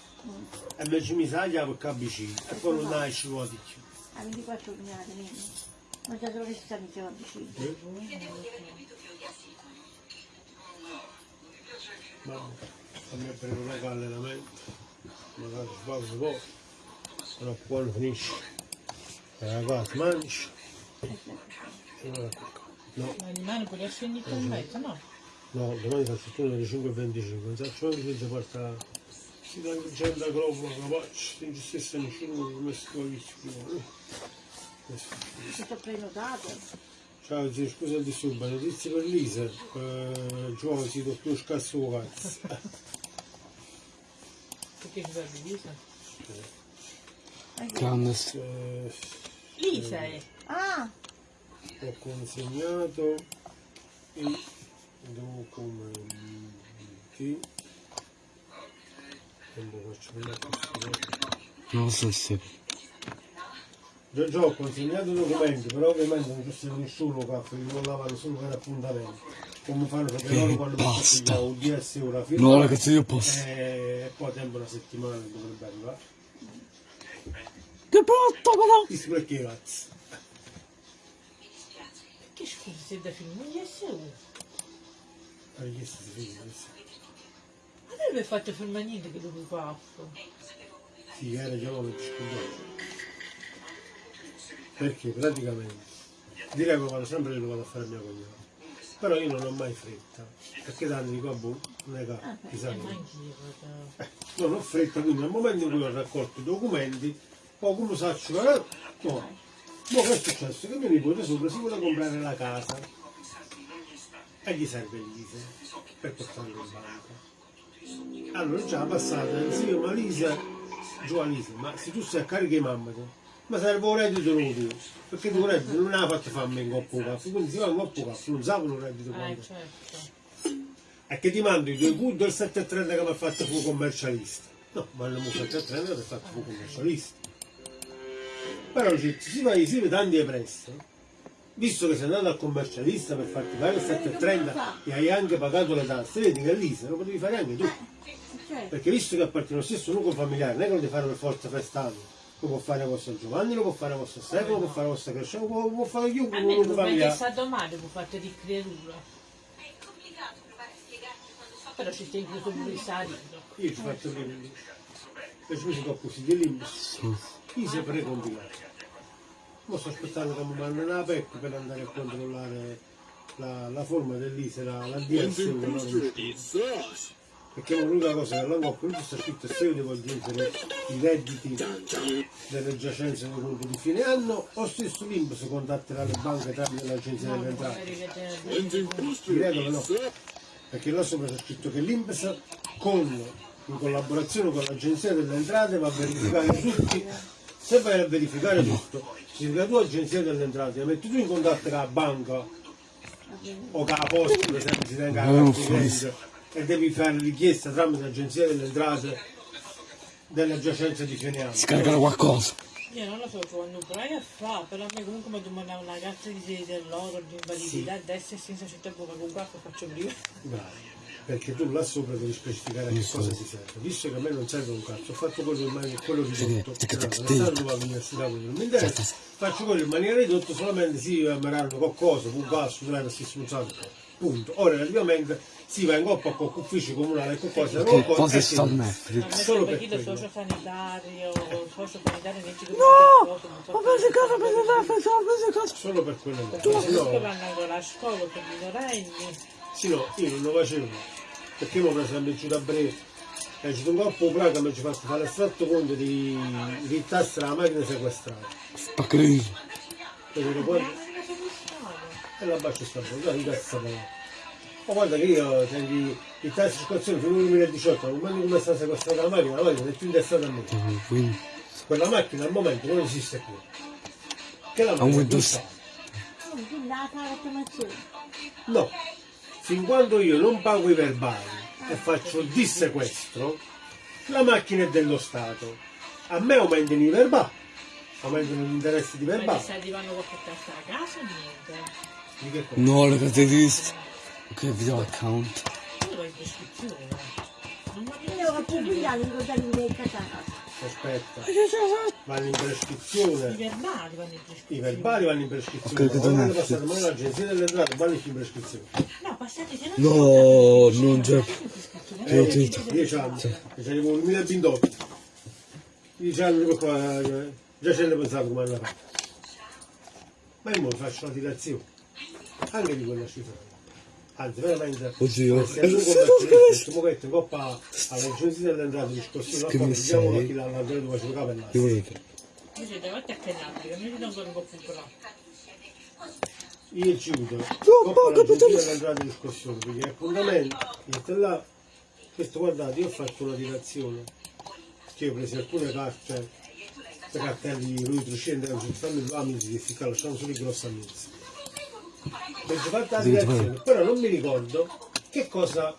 e mi ci mise la chiave che e poi non nasce più. A 24 mi ha tenuto. Ma già solo che si sta dicendo vicino. Ma a me per un allenamento, magari sbaglio un po', però quando finisce, la casa mangi. No, Ma rimane pure a segni con mezzo, no? no, domani faccio il turno alle 5.25, non so anche se ci porta, si dà anche gente a globo, la faccio, non ci stessa nessuno che mi messo con gli schiuoni. Si sta prenotato. Ciao zio, scusa il disturbo, notizie per Lisa, eh, Gio, si lo scasso cazzo. Perché ci serve Lisa? Grande. Eh, Lisa è. Ah, ho consegnato i documenti Non so se. già, ho consegnato i documenti però ovviamente non c'è nessuno che li vollavano solo per appuntamento come fanno perché loro quando basta. un DS ora No, firma ragazzi, io posso. e poi tempo una settimana che dovrebbe arrivare Che brutto, però! perché cazzo Che scusa se da film non gli è uno. ha richiesto di firma Ma deve fatto firma niente che lo fatto. sì era già come scusato perché praticamente direi che vado sempre che lo vado a fare a mia cognata però io non ho mai fretta perché tanto dico boh non è che chissà E ma anch'io, guarda. non ho fretta quindi nel momento in cui ho raccolto i documenti poi come saccio che no ma che è successo? che mio nipote sopra si vuole comprare la casa e gli serve l'ISE per portarlo in banca allora già passata zio ma l'ISE giù a l'ISE ma se tu sei a carica di mamma te, ma serve un reddito nuovo perché tu reddito non ha fatto farmi in coppo caffè quindi si fa in coppo caffè non sapano un reddito Eh, quanto certo. e che ti mando i due good del 730 che mi ha fatto fu commercialista. No, ma non mi ha fatto 730 che ha fatto fu commercialista. Però ci- si va si vede tanti e presto. Visto che sei andato al commercialista per farti fare il 730 e hai anche pagato le tasse, vedi che lì se lo potevi fare anche tu. cioè, Perché visto che appartiene allo stesso nucleo familiare, non è che lo devi fare per forza festano. Lo può fare vostro Giovanni, lo può fare vostro Stefano, lo può fare vostro Crescente, lo può, può fare chiunque A me nucleo non è che è familiare. stato male, può fare di creatura. Però ci stai incluso pure il salito. Io ci faccio vedere. E ci sono così di limbus. Chi si è precompilato? Ora sto aspettando che mi mandano la PEC per andare a controllare la, la forma dell'ISE, la, DS. Perché l'unica cosa che non ho capito sta scritto è se io devo aggiungere i redditi delle giacenze nei conti di fine anno o stesso l'INPS contatterà le banche tramite l'agenzia delle entrate. Credo che no, perché là sopra c'è scritto che l'INPS con, in collaborazione con l'agenzia delle entrate va a verificare tutti, se vai a verificare tutto, se la tua agenzia delle entrate la metti tu in contatto con la banca o con la posta, per esempio si tenga la credito, e devi fare richiesta tramite l'agenzia delle entrate delle giacenze di fine anno. Scaricare qualcosa. Io non lo so quando provi a fare, però a me comunque mi domandava una carta di dell'oro, di invalidità, a destra e senza c'è tempo che comunque faccio prima. Bravo. Perché tu là sopra devi specificare a che cosa ti serve. Visto che a me non serve un cazzo, ho fatto quello, in maniera- quello ridotto. Non stando all'università, quello non mi interessa. Faccio quello in maniera ridotta solamente si ameranno qualcosa, un passo, non è si smuzzano. Punto. Ora relativamente si va in coppa con uffici comunali e qualcosa. Che cosa sta a Netflix? Ma Solo per per chi lo quello. sociosanitario, sociosanitario No! Ma pensi da pensi cosa? Solo per quello. Se no, vanno ancora a scuola per i minorenni. Sì, no, io non lo facevo. Perché mi ho preso la giù da breve. E ci sono un po' praga mi ci fatto fare l'estratto conto di ritastra la macchina sequestrata. Perché poi e la bacio sta fuori, di cazzo ma. Ma guarda che io senti il tasso di circolazione fino al 2018, non mando come sta sequestrata la macchina, la macchina è più intestata a me. Quindi. quella macchina al momento non esiste più. Che la macchina Windows. sta. Oh. No, fin quando io non pago i verbali e faccio il dissequestro, la macchina è dello Stato. A me aumentano i verbali, aumentano gli interessi di Ma verbali. sta arrivando qualche testa a casa o niente? Di che cosa? No, ragazzi, hai visto? Ok, video account. Io lo in prescrizione. eh. Non mi I. Aspetta, vanno in I prescrizione. verbali vanno in I prescrizione. verbali vanno in prescrizione. Ok, che Quando passate mano all'agenzia delle entrate vanno in prescrizione. No, passate se non No, non c'è. Eh, Io ti- 10 anni, e c'è il 2028. 10 anni qua, già ce ne pensavo come andava. Ma io mo faccio la dilazione, anche di quella cifra. Anzi, veramente, Oddio. mo metti in coppa all'agenzia delle entrate di scossino, Che poi mi vediamo sei? chi l'ha lanciato dove ci capella. Che volete? Invece davanti a Cannabri, che mi non un po' più. Io ci chiudo, No, coppa poco, all'agenzia potrei- delle entrate di scossino, perché appuntamento, questo là, questo guardate, io ho fatto una dilazione, che io ho preso alcune carte, le cartelle di lui Truscende, non ci stanno i amici di ficcare, lasciamo solo i grossi amici. Fatto la dilazione, però non mi ricordo che cosa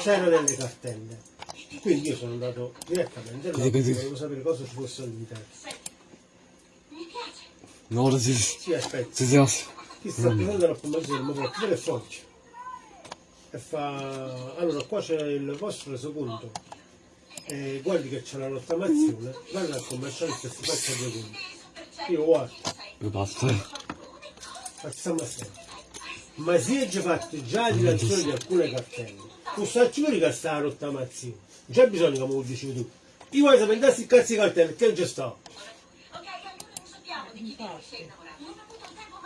c'era nelle cartelle. Quindi io sono andato direttamente là, perché volevo sapere cosa ci fosse all'interno. No, ora si... Sì, aspetta. Si si. Chi sta prendendo la formazione mi porta delle foglie e fa allora qua c'è il vostro resoconto e guardi che c'è la rottamazione guarda al commercialista e si faccia due conti io guardo Che basta. Facciamo assieme ma si è già fatto già di lanciare di alcune cartelle. Vuole che sta la rottamazione già bisogna come lo dicevi tu. Io voglio sapere a cazzo di cartelle che già Infatti.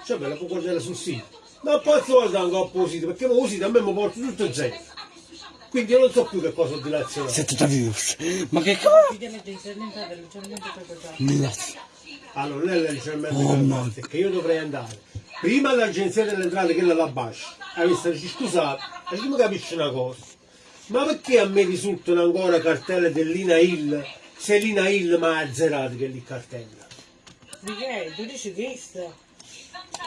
cioè me la può guardare sul sito. Ma poi guardare ancora opposito perché mo così a me mi porta tutto zero quindi io non so più che cosa ho dilazionato Siete da virus. Ma che. Mi lascia. allora non è leggermente Oh, che io dovrei andare prima all'agenzia delle entrate che è la Bascia a dici scusate e tu mi capisci una cosa ma perché a me risultano ancora cartelle dell'Ina Hill se l'Ina Hill mi ha azzerato che è lì cartella Michele, tu dici questo?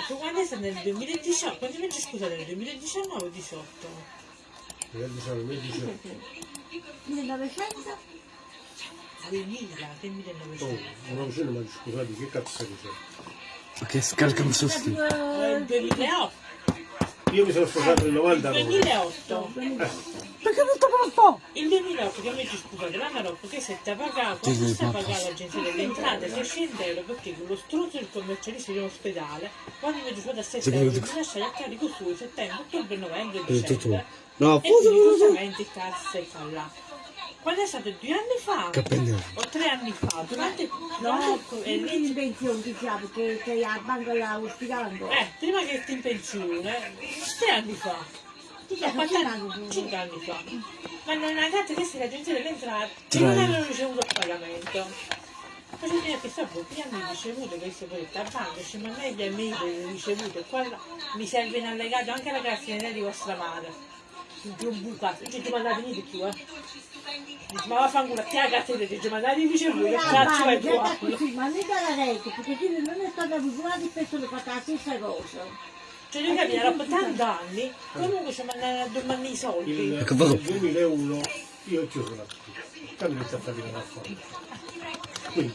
Tu quando sei nel 2018? Quanti mesi scusate, nel 2019 o 18? Io diciamo, io dicevo, 1900? 2000, che oh, 1900? una vicina mi scusate che cazzo stai dicendo Ok, scaricami su sti. Eh, Il 2008. io mi sono sposato nel 99 2008. Perché non lo fa? Il 2008 che mi dici scusate, l'anno dopo che se ti ha pagato, stai papà. pagando l'agenzia delle entrate 600 euro perché con lo struzzo del commercialista di un ospedale, quando mi dice da 7 Sì, euro, mi lasciai a carico su settembre, ottobre, novembre, dicembre. No, E quindi giustamente cassa e fa là. Quando è stato due anni fa, pendevo. o tre anni fa, durante No, no, e lì in pensione ti chiamo che sei a banco là ospitando. eh, prima che ti in pensione, tre anni fa. Anni? Cinque anni fa. Ma non ha detto che se l'agenzia delle entrate che Tre non avevano ricevuto il pagamento. Poi mi che sta pochi anni ricevuto che si può a banca, dice ma lei gli amici ricevuto e qua mi serve in allegato anche la carta di vostra madre. Di un bucato, cioè ti mandate venire più, eh. Dice, ma vaffanculo, ti la carta di dice, ma dai ricevuto, che cazzo è così, ma mica la rete, perché qui non è stata abituata di persone che fa la stessa cosa. Cioè io capivo, dopo tanti anni, comunque ci mandano a domani i soldi. nel Che vado- 2001 io chiuso la cambio inizio a fatica a fare quindi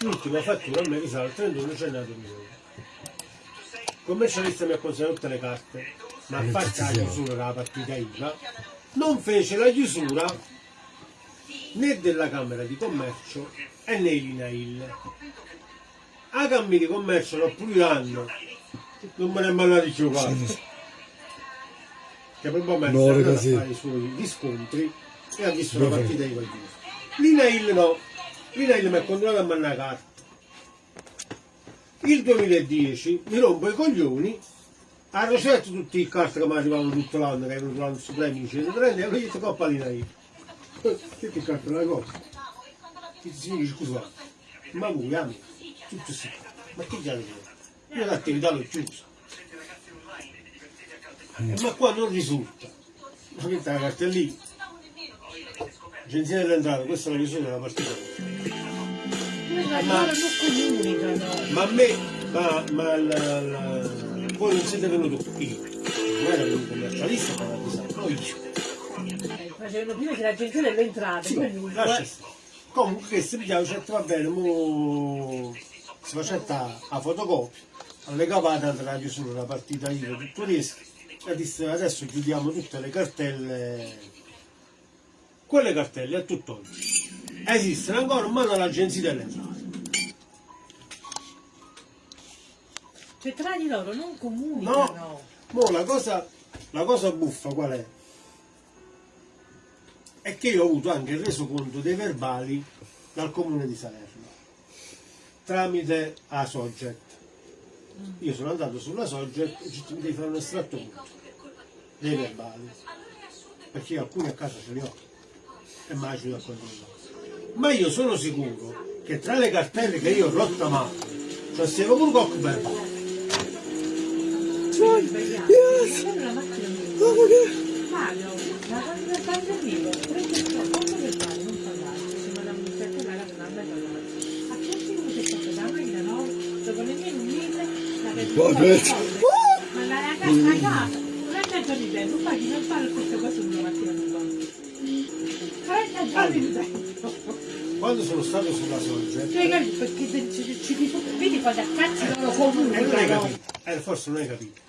l'ultima fattura a me risale al 31 gennaio 2001 il commercialista mi ha consegnato tutte le carte ma a parte la chiusura della partita IVA. Non fece la chiusura né della Camera di Commercio e né in INAIL a Camera di Commercio l'ho pure anno non me ne è mandato più parte che probabilmente No, è andato a fare i suoi riscontri e ha visto la partita di quel giorno. L'Inail no, l'Inail mi ha continuato a mandare carte. Il 2010 mi rompo i coglioni, ha ricevuto tutte le carte che mi arrivavano tutto l'anno, che erano l'anno supremi, 130 euro, io ho detto coppa l'Inail. Che ti carte la cosa? Ti dice scusa, ma voi amici, tutto si ma che già? Io l'attività l'ho chiusa. Ma qua non risulta. Ma che la lì? Agenzia delle entrate, questa è la chiusura della partita. ma. Ma a me, ma, ma la, la- voi non siete venuti qui. Non era un commercialista per avvisare, no io. Eh, Facevano prima che l'agenzia delle entrate, Sì, comunque. lascia stare. Comunque che se pigliava certo va bene, mo si faceva a fotocopia, alle cavate andrà a chiusura la partita io tutto questo e disse adesso chiudiamo tutte le cartelle, quelle cartelle a tutt'oggi esistono ancora in mano all'agenzia delle entrate. Cioè tra di loro non comunicano. No, mo la cosa, la cosa buffa qual è? È che io ho avuto anche il resoconto dei verbali dal comune di Salerno tramite a Sogget. Io sono andato sulla Sogget e ci mi devi fare un estratto dei verbali perché alcuni a casa ce li ho e mai ci a controllare. Ma io sono sicuro che tra le cartelle che io ho rottamato, cioè se avevo un cocktail Yes. macchina mia. Mario, la quando del bagno arrivo, prende il suo conto del bagno, non parlare, se me la mi sento la la la la A che punto che sto da macchina no? Secondo me non mille, la Vabbè. Ma la ragazza a non è tanto di tempo, poi non fare queste cose una mattina non va. 30 giorni di tempo. quando sono stato sulla Cioè, capi- perché ci, ci dico, vedi quando cazzo loro Eh, non hai capito, eh, forse non hai capito.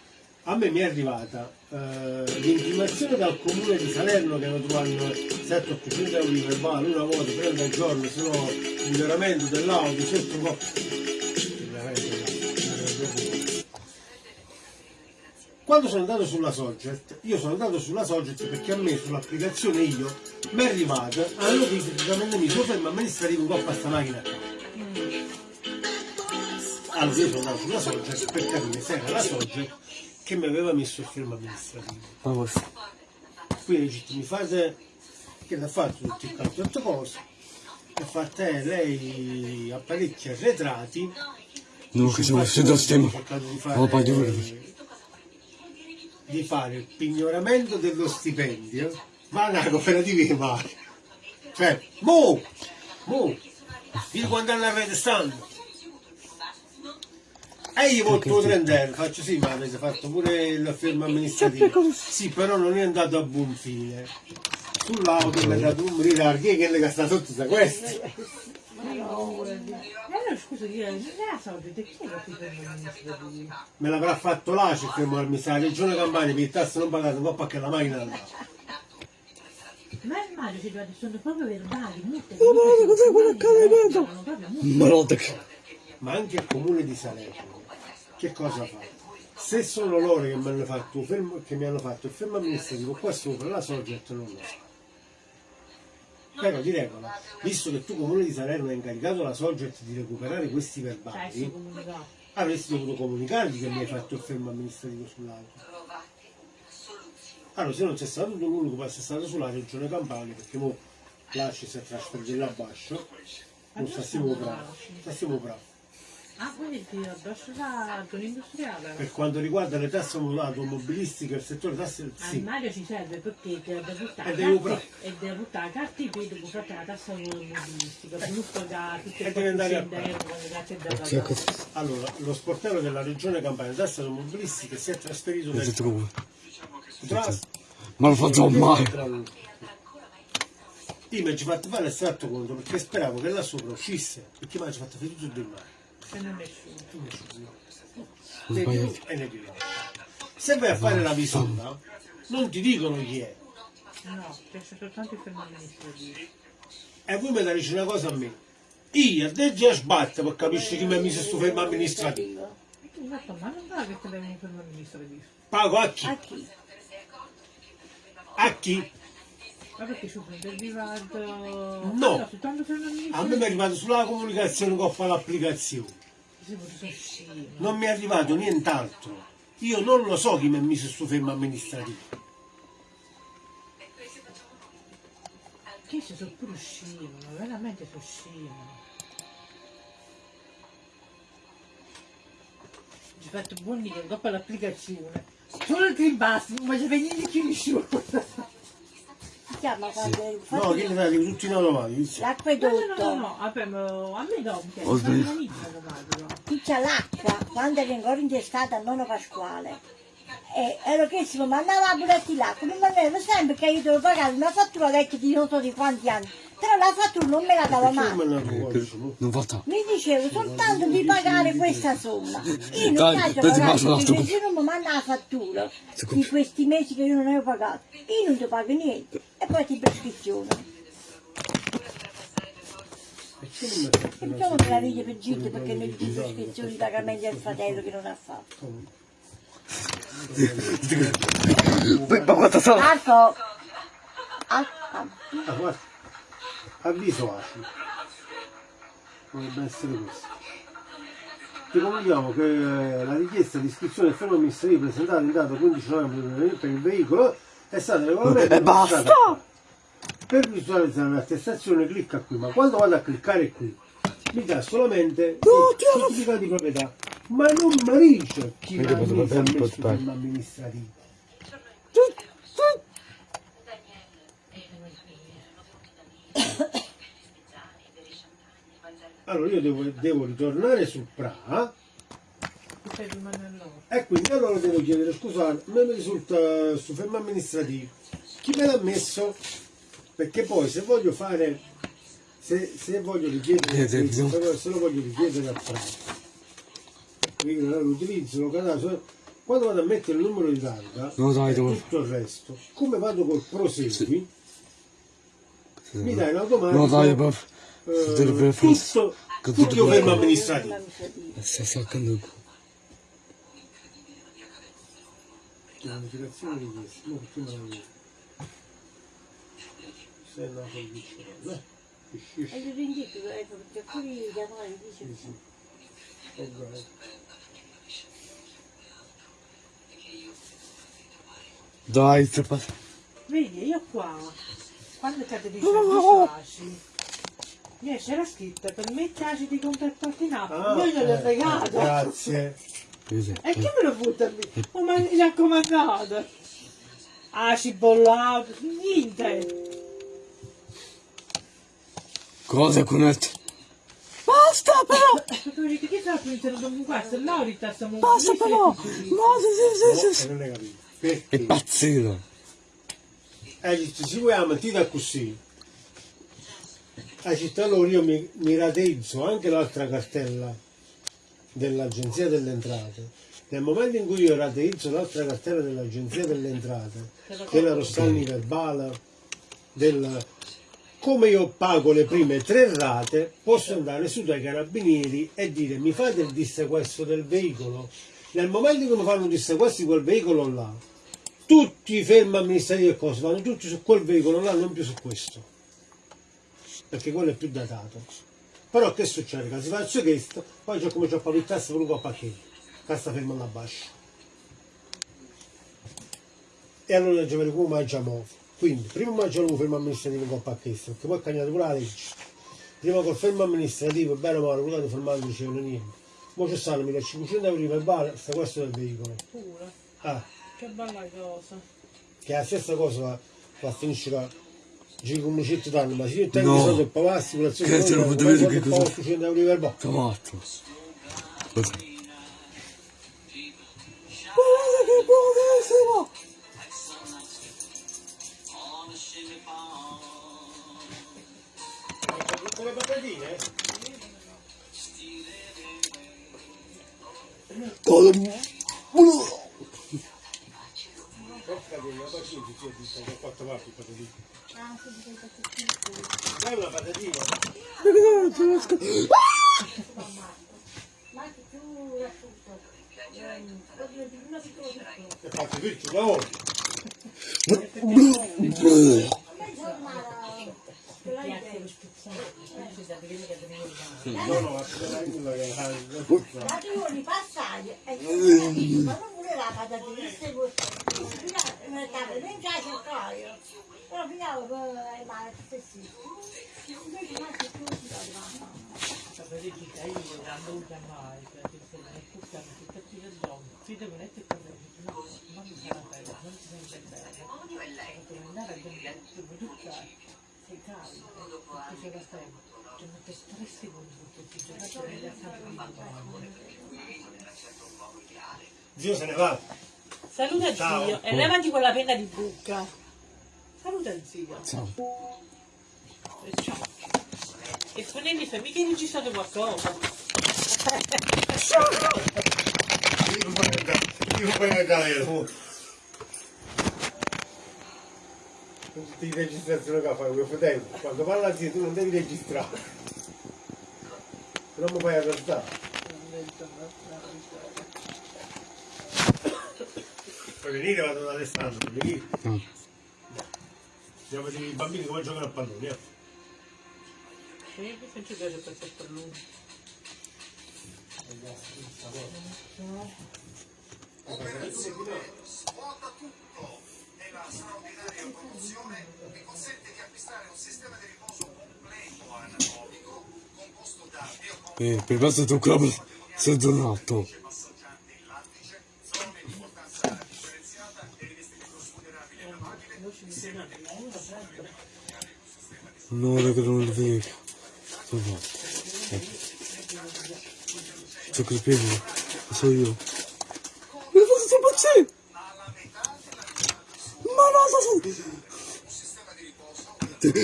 A me mi è arrivata eh, l'intimazione dal comune di Salerno che mi trovano 700-800 euro di verbale una volta, 30 al giorno, se no miglioramento dell'auto, dell'auto. Quando sono andato sulla Sogget, io sono andato sulla Sogget perché a me sull'applicazione io mi è arrivata la notifica che mi sofferma amministrativo un coppa a sta macchina qua. Allora io sono andato sulla Sogget per capire se era la Sogget che mi aveva messo il fermo amministrativo. Ma. Quindi dice, mi fate che l'ha fatto tutti i quattro cose. E fatta eh, lei apparecchi arretrati. Non che usciti da stemma. ho di fare, il pignoramento dello stipendio, ma una cooperativa di mare. Cioè, mo! Mo! Vedi quando hanno arrestando. E gli volto 30 euro, faccio sì, ma avete fatto pure il fermo amministrativo. Sì, però non è andato a buon fine. Sull'auto mi ha dato un ritardo che le sta sotto da questo. Io la chi è che ferma? Me l'avrà fatto là, c'è fermo amministrativo. Regione Campania, per il tasso non pagato, un po' perché la macchina andava. Ma il Mario ci guarda, sono proprio verbali, multe. Oh, ma cos'è quell'accadimento? Sono proprio multe. Ma no, che... Ma anche il comune di Salerno, che cosa fa? Se sono loro che mi hanno fatto, un fermo, che mi hanno fatto il fermo amministrativo qua sopra, la Sogget non lo sa. Però di regola, visto che tu comune di Salerno hai incaricato la Sogget di recuperare questi Cioè, verbali, comunicava. avresti dovuto comunicargli che mi hai fatto il fermo amministrativo sull'auto. Allora, se non c'è stato tu l'unico che è stato sulla regione Campania, perché mo là ci si è trasferito là a Bascio, non stiamo bravi, stiamo bravi. Ah, quindi ti addosso la zona industriale? Per quanto riguarda le tasse automobilistiche, il settore tasse, sì, Mario ci serve perché deve buttare E devi carte e deve buttare carte e poi dopo fare la tassa automobilistica, giusto da tutte E le deve andare a 400 euro con le carte da C'è pagare. così. allora, lo sportello della regione Campania, tasse automobilistiche, si è trasferito nel come. Trust. Ma non facciamo mai. Io mi ci fatto fare l'estratto conto perché speravo che là sopra uscisse, perché mi ci fatto fare tutto il mare. Se non nessuno. E. Se vai a fare la visita, non ti dicono chi è. No, c'è soltanto il fermo amministrativo. E voi mi dite una cosa a me. Io a te già sbatte per capire chi mi ha messo sto fermo amministrativo. Esatto, ma non va che te devi un fermo amministrativo. Pago a chi? A chi? A chi? Ma perché su del privato... No. soltanto il fermo A me mi è arrivato sulla comunicazione che ho fatto l'applicazione. Non mi è arrivato nient'altro. Io non lo so chi mi ha messo sto fermo amministrativo. Che si sono pure scemo, veramente sono scemo. Ci ho fatto buoni che dopo l'applicazione. Solo il green pass, non mi c'è niente più nessuno. Chiama quando è No, fatto che li fai tutti in automatico. No, no, no, l'acquedotto? no, vabbè, a me dopo, che non inizia automatico. Qui c'è l'acqua, quando ero ancora intestata a nonno Pasquale. E ero chiesto, ma andava a buttare l'acqua, non mi aveva sempre che io dovevo pagare una fattura vecchia di non so di quanti anni. Però la fattura non me la dava non mai. mi? Non dicevo soltanto di pagare questa somma. Io non faccio pagare perché se non mi manda la fattura Si di questi mesi che io non avevo pagato, io non ti pago niente. E poi ti non che la vita per giro perché noi di prescrizioni di pagamenti al fratello che non ha fatto. Ma quanto sono? Marco! Ah, ah. Avviso ACI. Potrebbe essere questo. Ti comunichiamo che eh, la richiesta di iscrizione al fermo amministrativo presentata in data 15 novembre per il veicolo è stata regolarmente E basta! registrata qua. Per visualizzare l'attestazione clicca qui, ma quando vado a cliccare qui mi dà solamente il certificato di proprietà, ma non mi dice chi mi ha messo il fermo amministrativo. Allora io devo, devo ritornare su PRA loro. e quindi allora devo chiedere scusa, non mi risulta su fermo amministrativo. Chi me l'ha messo? Perché poi se voglio fare, se, se voglio richiedere, Eh, se, se lo voglio richiedere a PRA, quindi allora lo utilizzo, lo cadaso, quando vado a mettere il numero di targa No, dai, e devo- tutto il resto, come vado col prosegui, mi dà in No, automatico dai, ma... eh, tutto, tutto tutto fermo bene. amministrativo. Sta staccando. Pianificazione di questo, no, detto? Se è nato il vicino, eh? Che scisci, E io ti indico, ecco, perché qui chiamare dice sì, sì. Ok. Dai, sta pas- Vedi, io qua, quando cade di servizi, io c'era scritto, permette ACI di contattarti in app, Ah, io gliel'ho eh, regalato. Grazie. Vedi? E chi me lo butta lì? Oh, ma mi raccomandato. ACI bollato, niente. Cosa connette? Basta però! Perché che sta pensando con questo? Laurita stiamo... Basta però! No, sì, sì, sì. non hai capito. È Perché? pazzito! Eh, dice, se vuoi mentire così, a città allora io mi, mi rateizzo anche l'altra cartella dell'Agenzia delle Entrate. Nel momento in cui io rateizzo l'altra cartella dell'Agenzia delle Entrate, della Rossani Verbale, del, come io pago le prime tre rate, posso andare su dai carabinieri e dire mi fate il dissequestro del veicolo. Nel momento in cui fanno il dissequestro di quel veicolo là, tutti i fermi amministrativi e cose vanno tutti su quel veicolo là, non più su questo. Perché quello è più datato. Però che succede? Che si faccio questo, poi c'è come c'è pavittasse per un pacchetto. Cassa ferma là bascia. E allora ci vede come mangiamo. Quindi, prima mangiamo il fermo amministrativo con pacchetto, perché poi è cambiato pure la legge. Prima col fermo amministrativo, bene o male, quello fermato non dicevano niente. Ora ci stanno 1500 euro di verbale, sta questo del veicolo. Pure. Ah, Che bella cosa. che è la stessa cosa va, va a finire che giri come 100 anni, ma se io tengo No. i soldi per pagare l'assicurazione, Che te lo non potevo dire che cosa- 800 euro di verbale. Sta matto. Cosa? Guarda che buonissimo! Tutte le patatine? Parte patatine. Dai una patatina. Ma che tu racconto. Oddio, di una piccola piccola. Che faccio tutto da ora. No, no, se la Ma io li passai ma non voleva la patatina, se vuoi. Non già cercaio. però finiamo con le mani stessi. Invece ma che tu ti dai Sapete chi sei io, con me, no, non mi sarà bene, non a tu sei caldo, perché c'è da tempo. Ci mette tre secondi perché ti giocato nelle assalte di domani. Zio se ne va. Saluta Ciao. zio e levati quella penna di bucca. Saluta zio. Ciao. E ciao. E Spinelli fa mica hai registrato qualcosa. Io non voglio andare, io voglio andare le registrazioni che fai, mio fratello, quando parla zio tu non devi registrare. Se no mi fai arrestare. Puoi venire, vado da Alessandro, puoi venire. Mm. Andiamo a vedere i bambini come giocano a pallone. eh. Sì, mi sento piace per te per lui. Svuota tutto! La straordinaria promozione che consente di acquistare un sistema di riposo completo anatomico composto da Eh, per questo tu come sei Non è che non lo vedo. Donato. Ciò che pieno, so io. Ma cosa sto facendo? Ma no, sto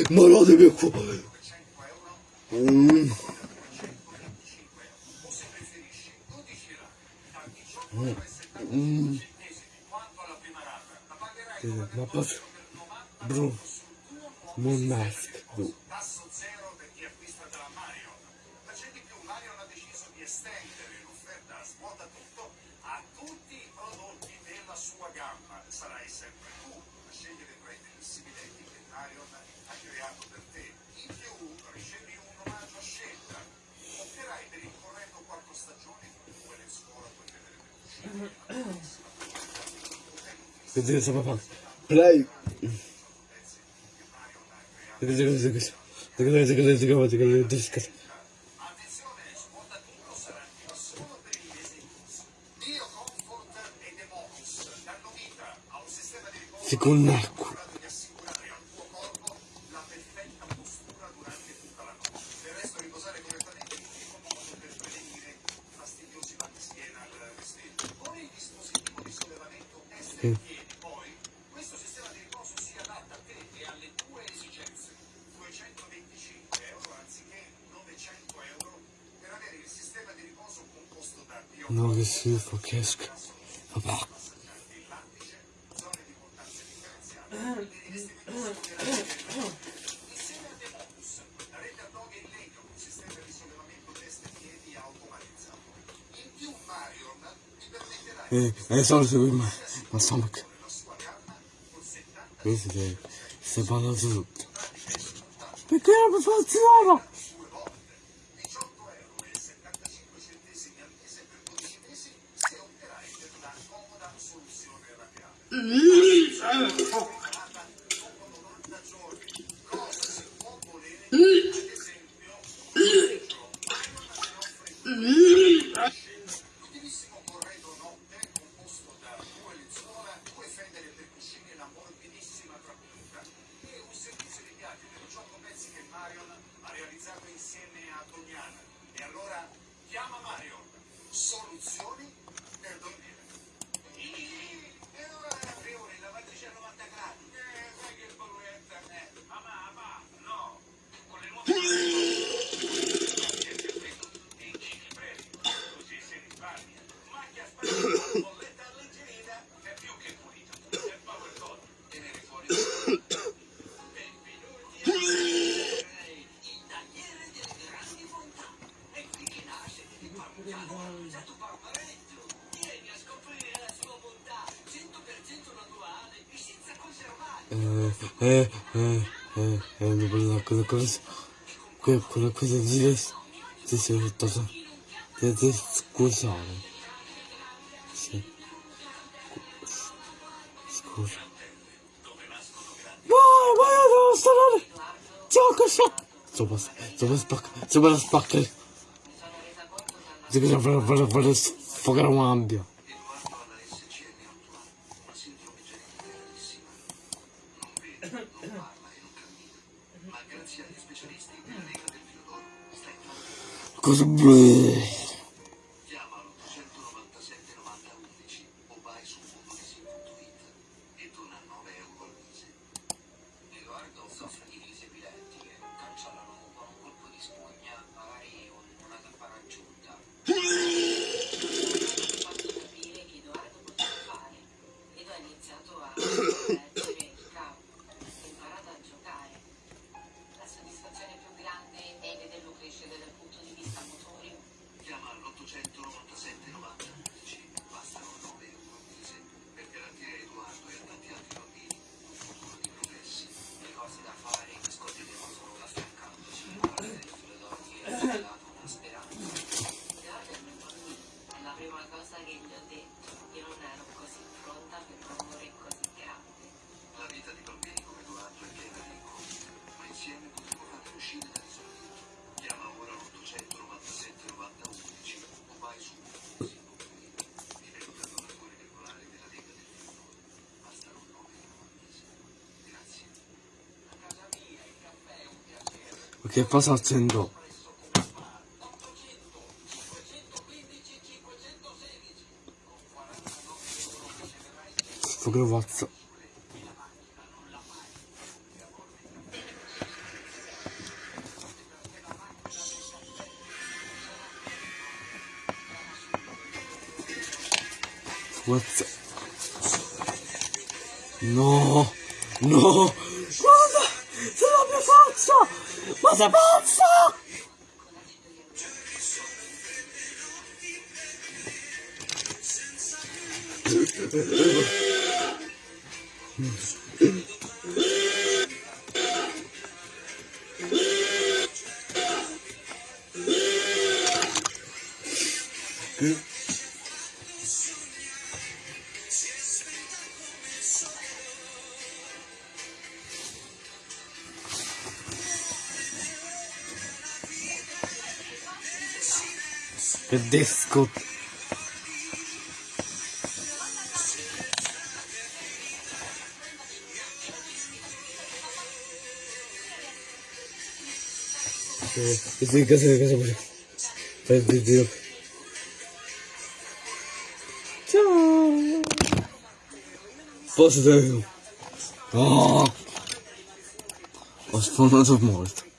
Ma no, deve qua. Mm. Mm. Eh, Ma proprio. Vedete cosa fa? Play. Centesimi al mese per 12 mesi se opterai per una comoda soluzione rapiata. Ee, ee, ee, ee, ziles. was Che cosa accendo? Sto gravazzo. What's... No! No! cosa pazza! with this scoop. इसे कैसे कैसे बोलो फिर दे दियो Posso ver? Ah! Os fãs mortos.